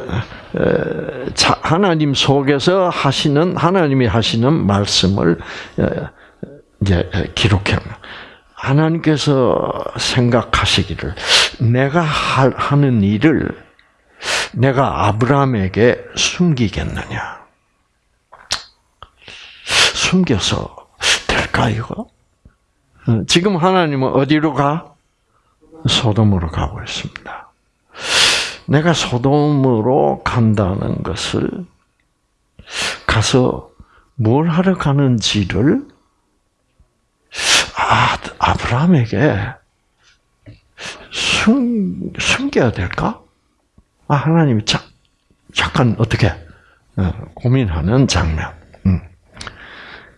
하나님 속에서 하시는 하나님이 하시는 말씀을 이제 기록해 하나님께서 생각하시기를 내가 하는 일을 내가 아브라함에게 숨기겠느냐? 숨겨서 될까 이거? 어, 지금 하나님은 어디로 가? 소돔으로 가고 있습니다. 내가 소돔으로 간다는 것을 가서 뭘 하러 가는지를 아, 아브라함에게 숨, 숨겨야 될까? 아, 하나님이 자, 잠깐 어떻게 어, 고민하는 장면. 음.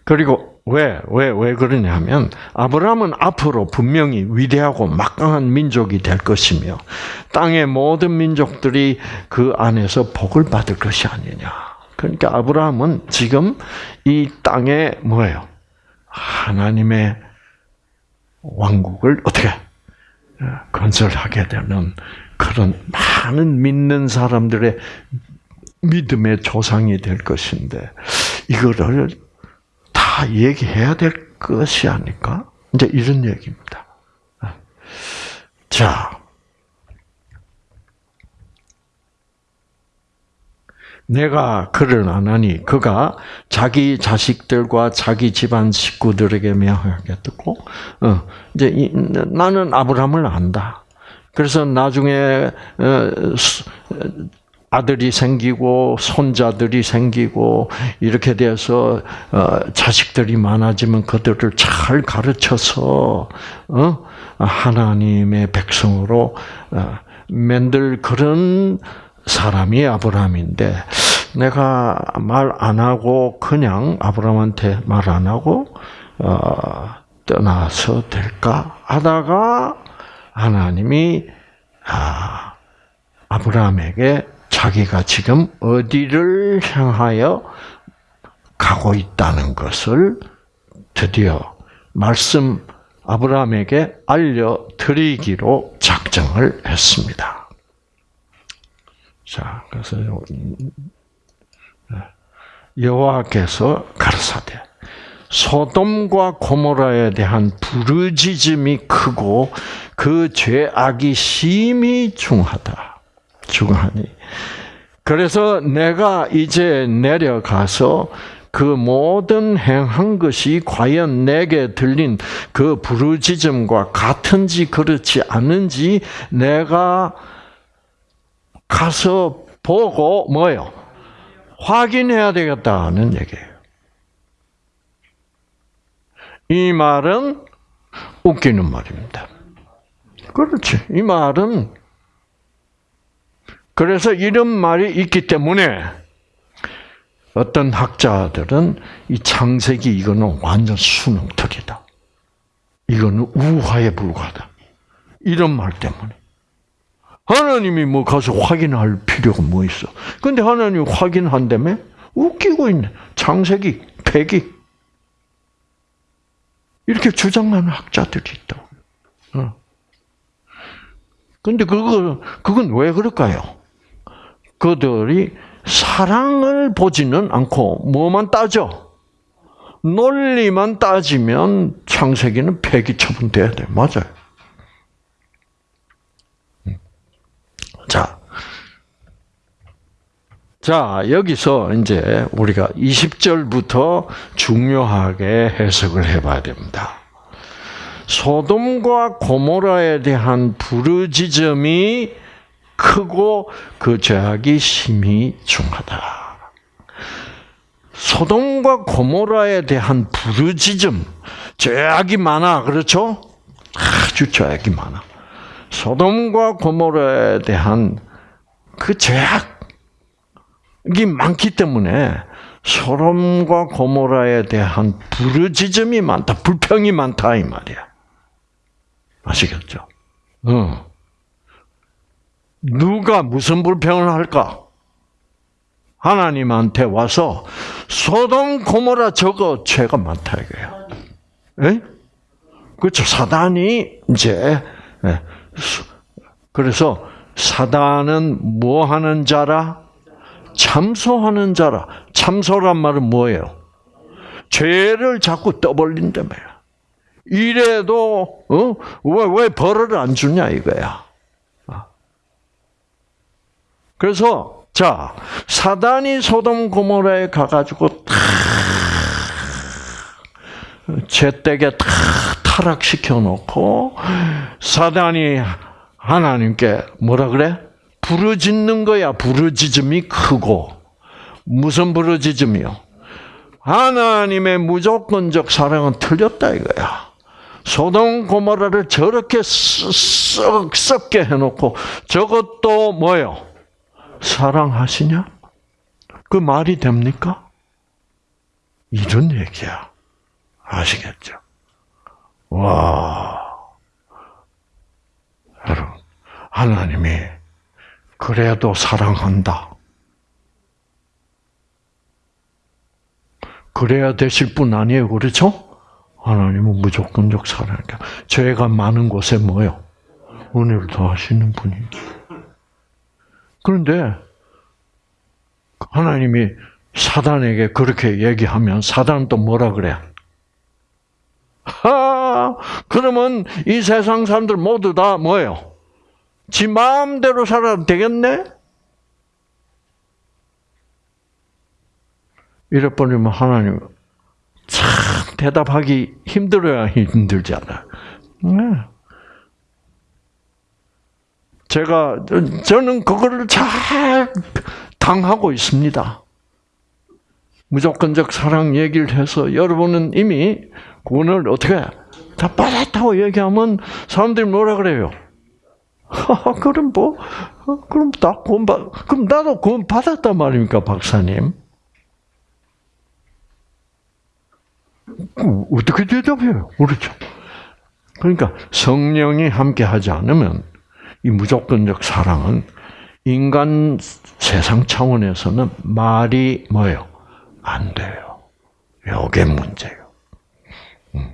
그리고 왜, 왜, 왜 그러냐면, 아브라함은 앞으로 분명히 위대하고 막강한 민족이 될 것이며, 땅의 모든 민족들이 그 안에서 복을 받을 것이 아니냐. 그러니까 아브라함은 지금 이 땅에 뭐예요? 하나님의 왕국을 어떻게 건설하게 되는 그런 많은 믿는 사람들의 믿음의 조상이 될 것인데 이거를 다 얘기해야 될 것이 아닐까? 이제 이런 얘기입니다. 자, 내가 그를 안 하니 그가 자기 자식들과 자기 집안 식구들에게 명하게 듣고 어, 이제 이, 나는 아브라함을 안다. 그래서 나중에 어, 아들이 생기고 손자들이 생기고 이렇게 돼서 어, 자식들이 많아지면 그들을 잘 가르쳐서 어, 하나님의 백성으로 어, 만들 그런 사람이 아브라함인데 내가 말 안 하고 그냥 아브라함한테 말 안 하고 어, 떠나서 될까 하다가 하나님이 아, 아브라함에게 자기가 지금 어디를 향하여 가고 있다는 것을 드디어 말씀 아브라함에게 알려드리기로 작정을 했습니다. 자, 그래서 여호와께서 가르사대 소돔과 고모라에 대한 부르짖음이 크고 그 죄악이 심히 중하다. 중하니. 그래서 내가 이제 내려가서 그 모든 행한 것이 과연 내게 들린 그 부르짖음과 같은지 그렇지 않은지 내가 가서 보고 뭐요? 확인해야 되겠다는 얘기예요. 이 말은 웃기는 말입니다. 그렇지. 이 말은 그래서 이런 말이 있기 때문에 어떤 학자들은 이 창세기 이거는 완전 수능특이다. 이거는 우화에 불과하다. 이런 말 때문에. 하나님이 뭐 가서 확인할 필요가 뭐 있어. 근데 하나님이 확인한다며? 웃기고 있네. 창세기, 폐기. 이렇게 주장하는 학자들이 있다고. 어. 근데 그거, 그건 왜 그럴까요? 그들이 사랑을 보지는 않고 뭐만 따져? 논리만 따지면 창세기는 폐기 처분돼야 돼. 맞아요. 자. 자, 여기서 이제 우리가 20절부터 중요하게 해석을 해 봐야 됩니다. 소돔과 고모라에 대한 부르짖음이 크고 그 죄악이 심히 중하다. 소돔과 고모라에 대한 부르짖음, 죄악이 많아, 그렇죠? 아주 죄악이 많아. 소돔과 고모라에 대한 그 죄악이 많기 때문에 소돔과 고모라에 대한 부르짖음이 많다, 불평이 많다 이 말이야. 아시겠죠? 어. 누가 무슨 불평을 할까? 하나님한테 와서 소돔 고모라 저거 죄가 많다 이거야. 에? 그렇죠. 사단이 이제 예. 그래서 사단은 뭐 하는 자라? 참소하는 자라. 참소란 말은 뭐예요? 죄를 자꾸 떠벌린다며. 이래도 어 왜 왜 벌을 안 주냐 이거야. 아. 그래서 자 사단이 소돔 고모라에 가가지고 죄되게 다 타락시켜 놓고 사단이 하나님께 뭐라 그래? 부르짖는 거야. 부르짖음이 크고 무슨 부르짖음이요? 하나님의 무조건적 사랑은 틀렸다 이거야. 소돔 고모라를 저렇게 썩 썩게 해놓고 저것도 뭐요? 사랑하시냐? 그 말이 됩니까? 이런 얘기야. 아시겠죠? 와. 여러분, 하나님이 그래도 사랑한다. 그래야 되실 분 아니에요, 그렇죠? 하나님은 무조건적 사랑이니까 죄가 많은 곳에 뭐요? 은혜를 더하시는 분이. 그런데 하나님이 사단에게 그렇게 얘기하면 사단은 또 뭐라 그래? 하, 그러면 이 세상 사람들 모두 다 뭐예요? 지 마음대로 살아도 되겠네? 이래 버리면 하나님 참 대답하기 힘들어야 힘들잖아. 네. 제가 저는 그거를 잘 당하고 있습니다. 무조건적 사랑 얘기를 해서 여러분은 이미 구원을 어떻게 다 받았다고 얘기하면 사람들이 뭐라 그래요? 그럼 뭐, 어, 그럼 다 구원 받, 그럼 나도 구원 받았단 말입니까, 박사님? 어떻게 대답해요? 그렇죠. 그러니까 성령이 함께 하지 않으면 이 무조건적 사랑은 인간 세상 차원에서는 말이 뭐예요? 안 돼요. 요게 문제예요. 음.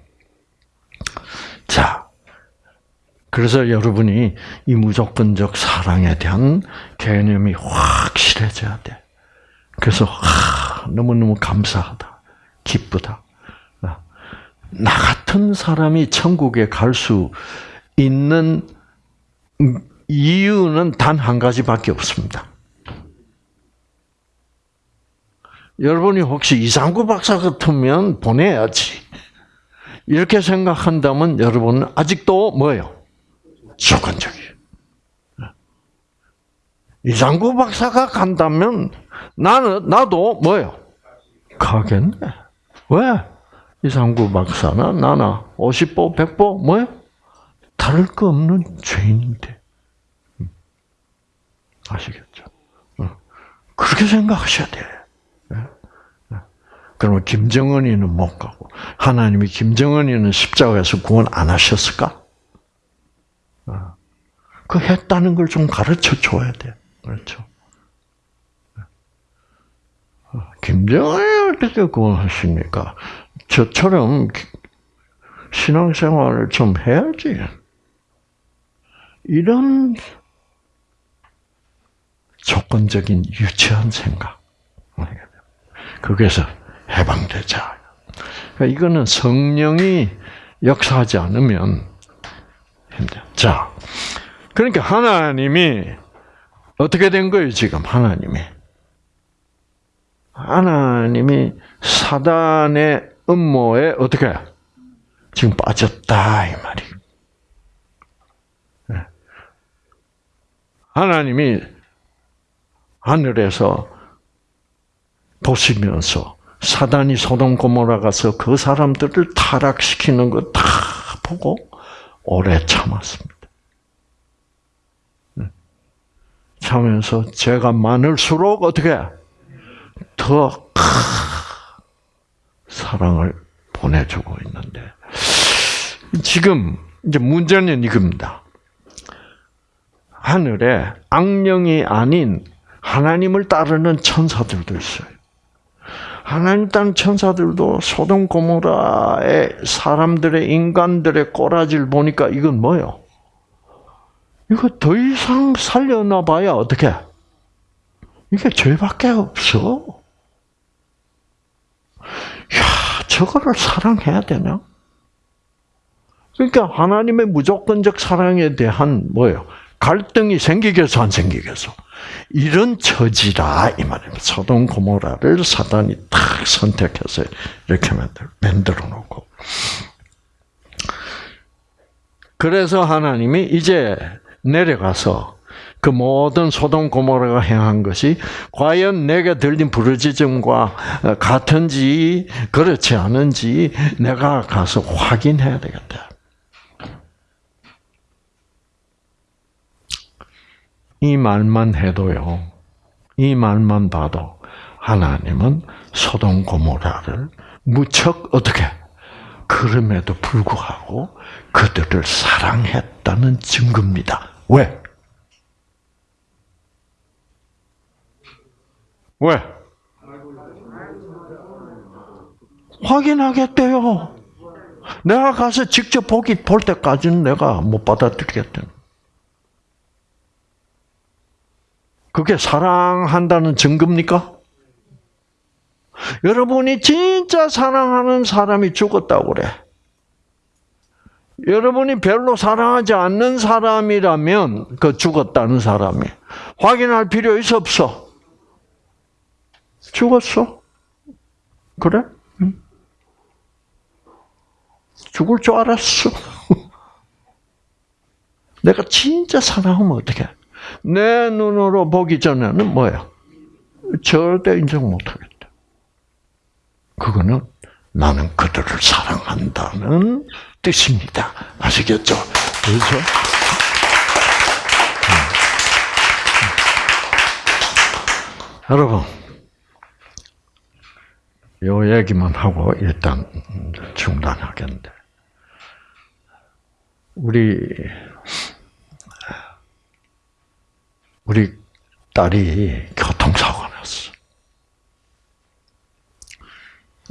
자, 그래서 여러분이 이 무조건적 사랑에 대한 개념이 확실해져야 돼. 그래서 하, 너무너무 감사하다. 기쁘다. 나 같은 사람이 천국에 갈 수 있는 이유는 단 한 가지밖에 없습니다. 여러분이 혹시 이상구 박사 같으면 보내야지. 이렇게 생각한다면 여러분은 아직도 뭐예요? 조건적이에요. 이상구 박사가 간다면 나는 나도 뭐예요? 가겠네. 왜? 이상구 박사나 나나 50보 100보 뭐예요? 다를 거 없는 죄인인데. 음. 아시겠죠? 어. 그렇게 생각하셔야 돼. 예? 예. 그러면 김정은이는 못 가고 하나님이 김정은이는 십자가에서 구원 안 하셨을까? 어. 그 했다는 걸 좀 가르쳐 줘야 돼. 그렇죠? 어. 김정은이 어떻게 구원하십니까? 저처럼 신앙생활을 좀 해야지. 이런 조건적인 유치한 생각. 거기에서 해방되자. 그러니까 이거는 성령이 역사하지 않으면 힘들. 자, 그러니까 하나님이 어떻게 된 거예요 지금 하나님이? 하나님이 사단의 음모에 어떻게 지금 빠졌다 이 말이. 하나님이 하늘에서 보시면서 사단이 소돔 고모라 가서 그 사람들을 타락시키는 거 다 보고 오래 참았습니다. 예. 참으면서 죄가 많을수록 어떻게 더 사랑을 보내주고 있는데 지금 이제 문제는 이겁니다. 하늘에 악령이 아닌 하나님을 따르는 천사들도 있어요. 하나님 따른 천사들도 소돔 고모라의 사람들의 인간들의 꼬라지를 보니까 이건 뭐요? 이거 더 이상 살려놔봐야 어떻게? 이게 죄밖에 없어. 야, 저거를 사랑해야 되나? 그러니까 하나님의 무조건적 사랑에 대한 뭐예요? 갈등이 생기겠어 안 생기겠어? 이런 처지라 이 말입니다. 소돔 고모라를 사단이 딱 선택해서 이렇게 만들, 만들어 놓고. 그래서 하나님이 이제 내려가서 그 모든 소돔 고모라가 행한 것이 과연 내게 들린 부르짖음과 같은지 그렇지 않은지 내가 가서 확인해야 되겠다. 이 말만 해도요. 이 말만 봐도 하나님은 소돔 고모라를 무척 어떻게 그럼에도 불구하고 그들을 사랑했다는 증거입니다. 왜? 왜? 확인하겠대요. 내가 가서 직접 보기 볼 때까지는 내가 못 받아들이겠다. 그게 사랑한다는 증거입니까? 여러분이 진짜 사랑하는 사람이 죽었다고 그래. 여러분이 별로 사랑하지 않는 사람이라면 그 죽었다는 사람이 확인할 필요 있어 없어? 죽었어? 그래? 죽을 줄 알았어. 내가 진짜 사랑하면 어떡해? 내 눈으로 보기 전에는 뭐야? 절대 인정 못하겠다. 그거는 나는 그들을 사랑한다는 뜻입니다. 아시겠죠? 그렇죠? 음. 여러분, 요 얘기만 하고 일단 중단하겠는데, 우리 우리 딸이 교통사고가 났어.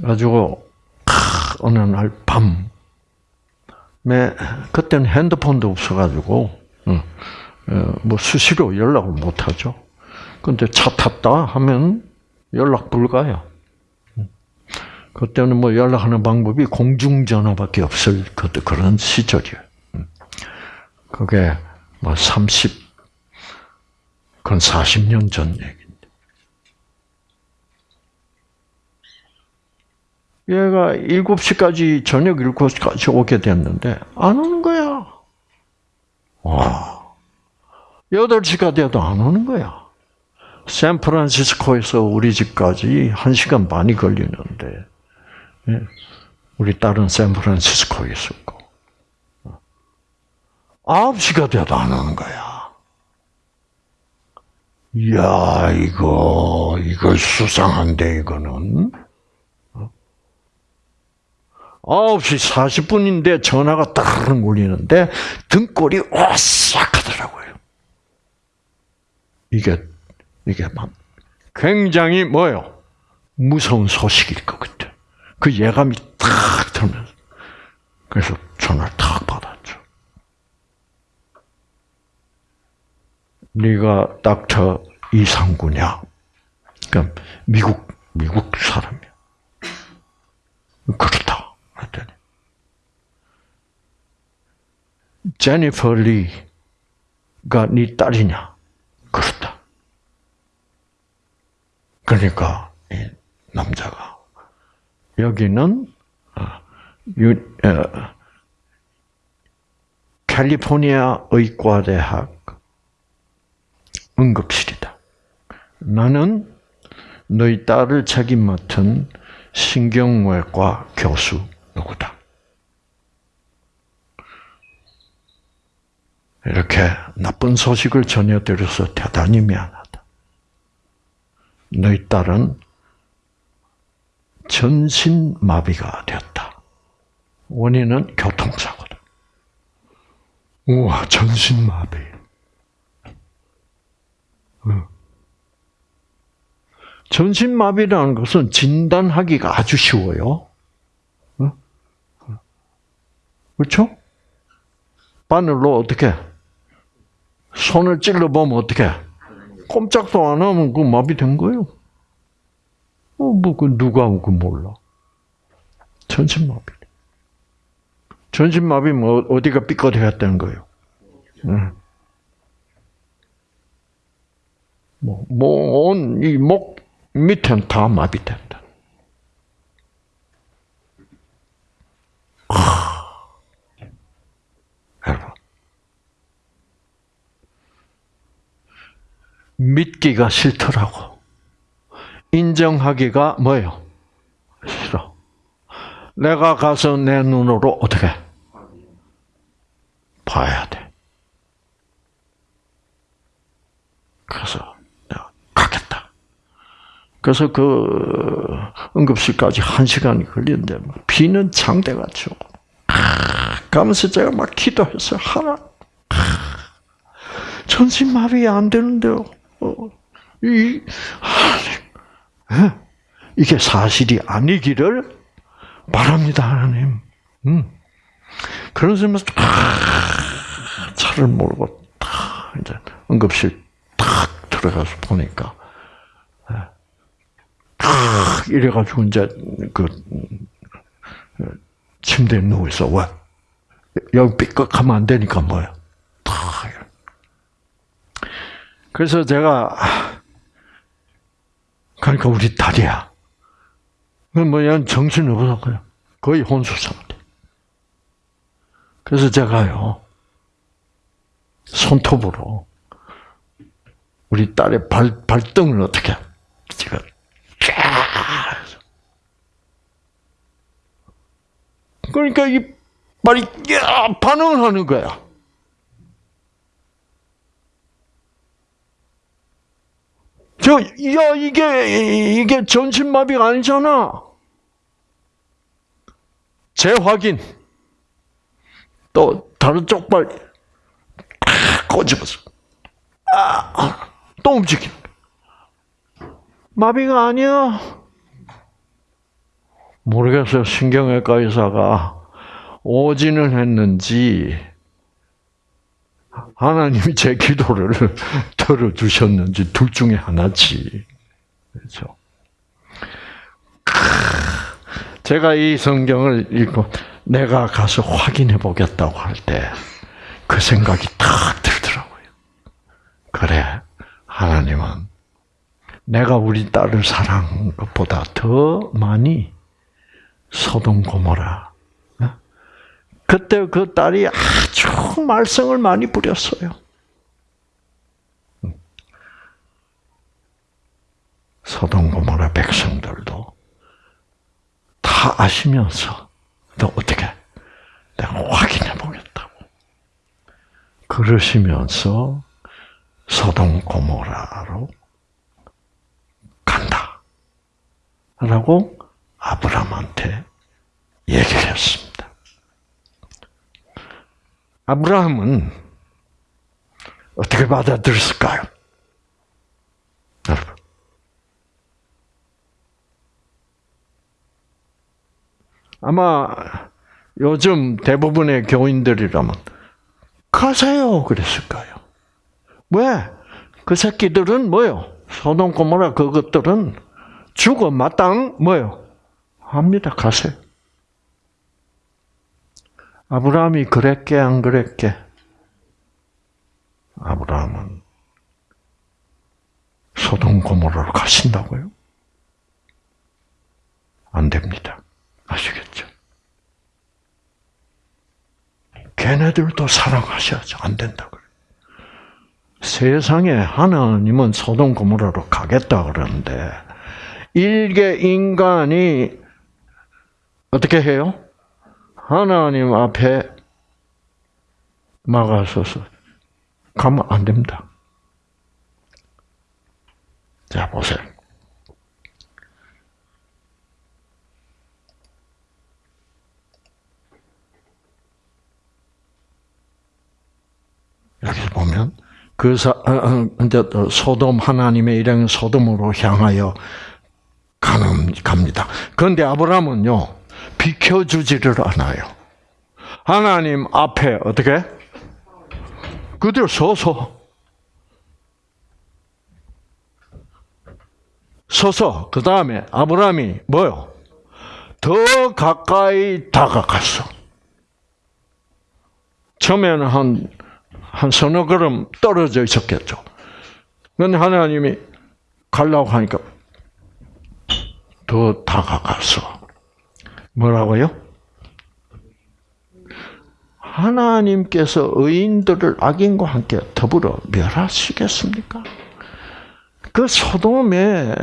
가지고, 어느 날 밤, 그때는 핸드폰도 없어가지고, 뭐 수시로 연락을 못 하죠. 근데 차 탔다 하면 연락 불가요. 그때는 뭐 연락하는 방법이 공중전화밖에 없을 그런 시절이에요. 그게 뭐 30, 그건 40년 전 얘기인데. 얘가 7시까지, 저녁 7시까지 오게 됐는데, 안 오는 거야. 와. 8시가 돼도 안 오는 거야. 샌프란시스코에서 우리 집까지 1시간 반이 걸리는데, 예, 우리 딸은 샌프란시스코에 있었고, 9시가 돼도 안 오는 거야. 이야, 이거, 이거 수상한데, 이거는. 9시 40분인데 전화가 따르릉 울리는데 등골이 오싹 하더라고요. 이게, 이게 막 굉장히 뭐요? 무서운 소식일 것 같아. 그 예감이 탁 들면서. 그래서 전화를 탁 받았죠. 네가 닥터 이상구냐? 그러니까 미국, 미국 사람이야. 그렇다. 했더니. 제니퍼 리가 네 딸이냐? 그렇다. 그러니까 이 남자가 여기는 어, 유, 어, 캘리포니아 의과대학 응급실이다. 나는 너희 딸을 책임 맡은 신경외과 교수 누구다. 이렇게 나쁜 소식을 전해드려서 대단히 미안하다. 너희 딸은 전신마비가 되었다. 원인은 교통사고다. 우와, 전신마비. 전신마비라는 것은 진단하기가 아주 쉬워요. 그렇죠? 바늘로 어떻게 손을 찔러 보면 어떻게 꼼짝도 안 하면 그 마비된 거예요. 어, 뭐, 그 누가 그 몰라. 전신마비. 전신마비면 뭐 어디가 삐끗해갔다는 거예요. 응. 뭐, 뭐, 온, 이목 밑엔 다 마비된다. 여러분. 믿기가 싫더라고. 인정하기가 뭐예요? 싫어. 내가 가서 내 눈으로 어떻게 봐야 돼. 그래서. 그래서 그 응급실까지 한 시간이 걸리는데 비는 장대같죠. 가면서 제가 막 기도했어요. 하나 전신마비 안 되는데요. 어, 이 이게 사실이 아니기를 바랍니다, 하나님. 음. 점에서 차를 몰고 딱 이제 응급실 딱 들어가서 보니까 딱 이래가지고 이제 그 침대에 누워 있어. 왜? 여기 삐걱하면 안 되니까 뭐야? 딱. 그래서 제가 그러니까 우리 딸이야. 뭐야 정신 없어 그냥 거의 혼수 상태. 그래서 제가요 손톱으로 우리 딸의 발 발등을 어떻게 제가 쫙 그러니까 이 말이 야 반응을 하는 거야. 저, 야, 이게, 이게 전신마비가 아니잖아. 재확인. 또, 다른 쪽발, 꼬집어서. 아, 또 움직임. 마비가 아니야. 모르겠어요. 신경외과 의사가 오지는 했는지, 하나님이 제 기도를 들어주셨는지 둘 중에 하나지. 그렇죠. 제가 이 성경을 읽고 내가 가서 확인해 보겠다고 할 때 그 생각이 탁 들더라고요. 그래, 하나님은 내가 우리 딸을 사랑한 것보다 더 많이 소돔 고모라. 어? 그때 그 딸이 아주 말썽을 많이 부렸어요. 소돔 고모라 백성들도 다 아시면서 너 어떻게 내가 확인해 보겠다고 그러시면서 소돔 고모라로 간다. 라고 아브라함한테 얘기를 했습니다. 아브라함은 어떻게 받아들였을까요? 여러분. 아마 요즘 대부분의 교인들이라면 가세요 그랬을 까요 왜? 그 새끼들은 뭐요? 소돔 고모라 그것들은 죽어 마땅 뭐요? 합니다. 가세요. 아브라함이 그랬게 안 그랬게? 아브라함은 소돔 고모라로 가신다고요? 안 됩니다. 아시겠죠? 걔네들도 사랑하셔야죠. 안 된다 그래. 세상에 하나님은 소돔 고모라로 가겠다 그러는데 일개 인간이 어떻게 해요? 하나님 앞에 막아서서 가면 안 됩니다. 자, 보세요. 여기 보면 그 사, 어, 어, 이제 소돔 하나님의 일행 소돔으로 향하여 가는 갑니다. 그런데 아브라함은요 비켜주지를 않아요. 하나님 앞에 어떻게 그대로 서서 서서 그 다음에 아브라함이 뭐요? 더 가까이 다가갔어. 처음에는 한, 한 서너 걸음 떨어져 있었겠죠. 그런데 하나님이 가려고 하니까 더 다가가서 뭐라고요? 하나님께서 의인들을 악인과 함께 더불어 멸하시겠습니까? 그 소돔에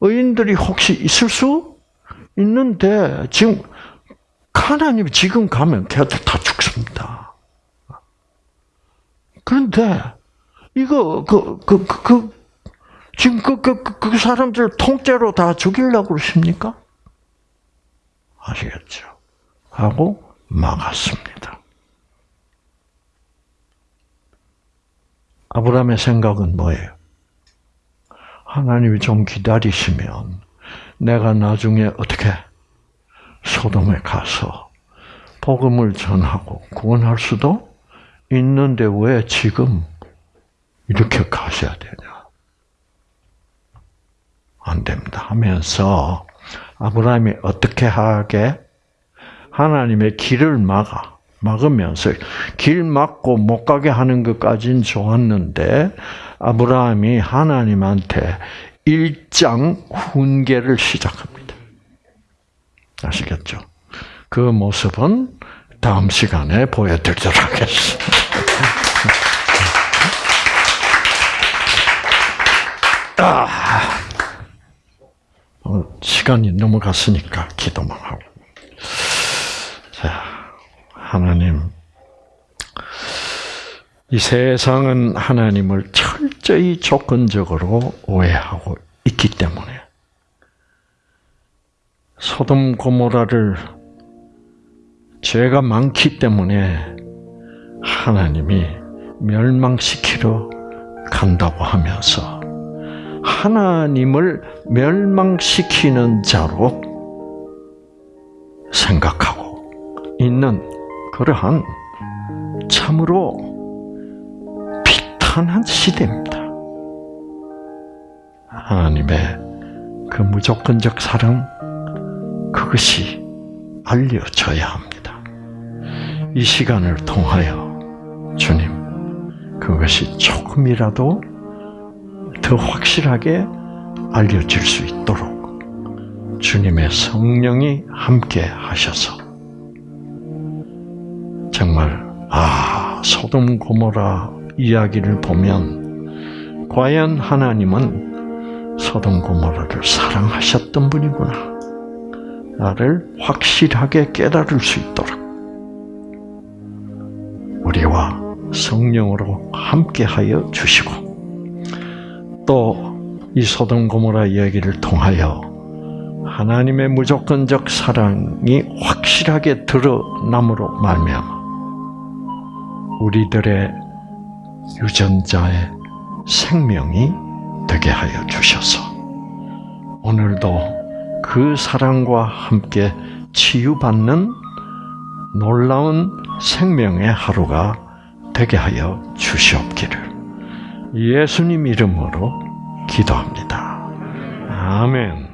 의인들이 혹시 있을 수 있는데 지금 하나님이 지금 가면 걔들 다 죽습니다. 그런데 이거 그 그, 그, 그 지금 그, 그, 그, 그 사람들 통째로 다 죽이려고 그러십니까? 아시겠죠? 하고 막았습니다. 아브라함의 생각은 뭐예요? 하나님이 좀 기다리시면 내가 나중에 어떻게 소돔에 가서 복음을 전하고 구원할 수도 있는데 왜 지금 이렇게 가셔야 되냐? 안 됩니다. 하면서 아브라함이 어떻게 하게 하나님의 길을 막아 막으면서 길 막고 못 가게 하는 것까지는 좋았는데 아브라함이 하나님한테 일장 훈계를 시작합니다. 아시겠죠? 그 모습은 다음 시간에 보여드리도록 하겠습니다. 아. 어, 시간이 넘어갔으니까 기도만 하고. 자, 하나님, 이 세상은 하나님을 철저히 조건적으로 오해하고 있기 때문에 소돔 고모라를 죄가 많기 때문에 하나님이 멸망시키러 간다고 하면서 하나님을 멸망시키는 자로 생각하고 있는 그러한 참으로 비탄한 시대입니다. 하나님의 그 무조건적 사랑, 그것이 알려져야 합니다. 이 시간을 통하여 주님, 그것이 조금이라도 더 확실하게 알려질 수 있도록 주님의 성령이 함께 하셔서 정말 아 소돔 고모라 이야기를 보면 과연 하나님은 소돔 고모라를 사랑하셨던 분이구나 나를 확실하게 깨달을 수 있도록 우리와 성령으로 함께하여 주시고 또 이 소돔 고모라 이야기를 통하여 하나님의 무조건적 사랑이 확실하게 드러남으로 말미암아 우리들의 유전자의 생명이 되게 하여 주셔서 오늘도 그 사랑과 함께 치유받는 놀라운 생명의 하루가 되게 하여 주시옵기를 예수님 이름으로 기도합니다. 아멘.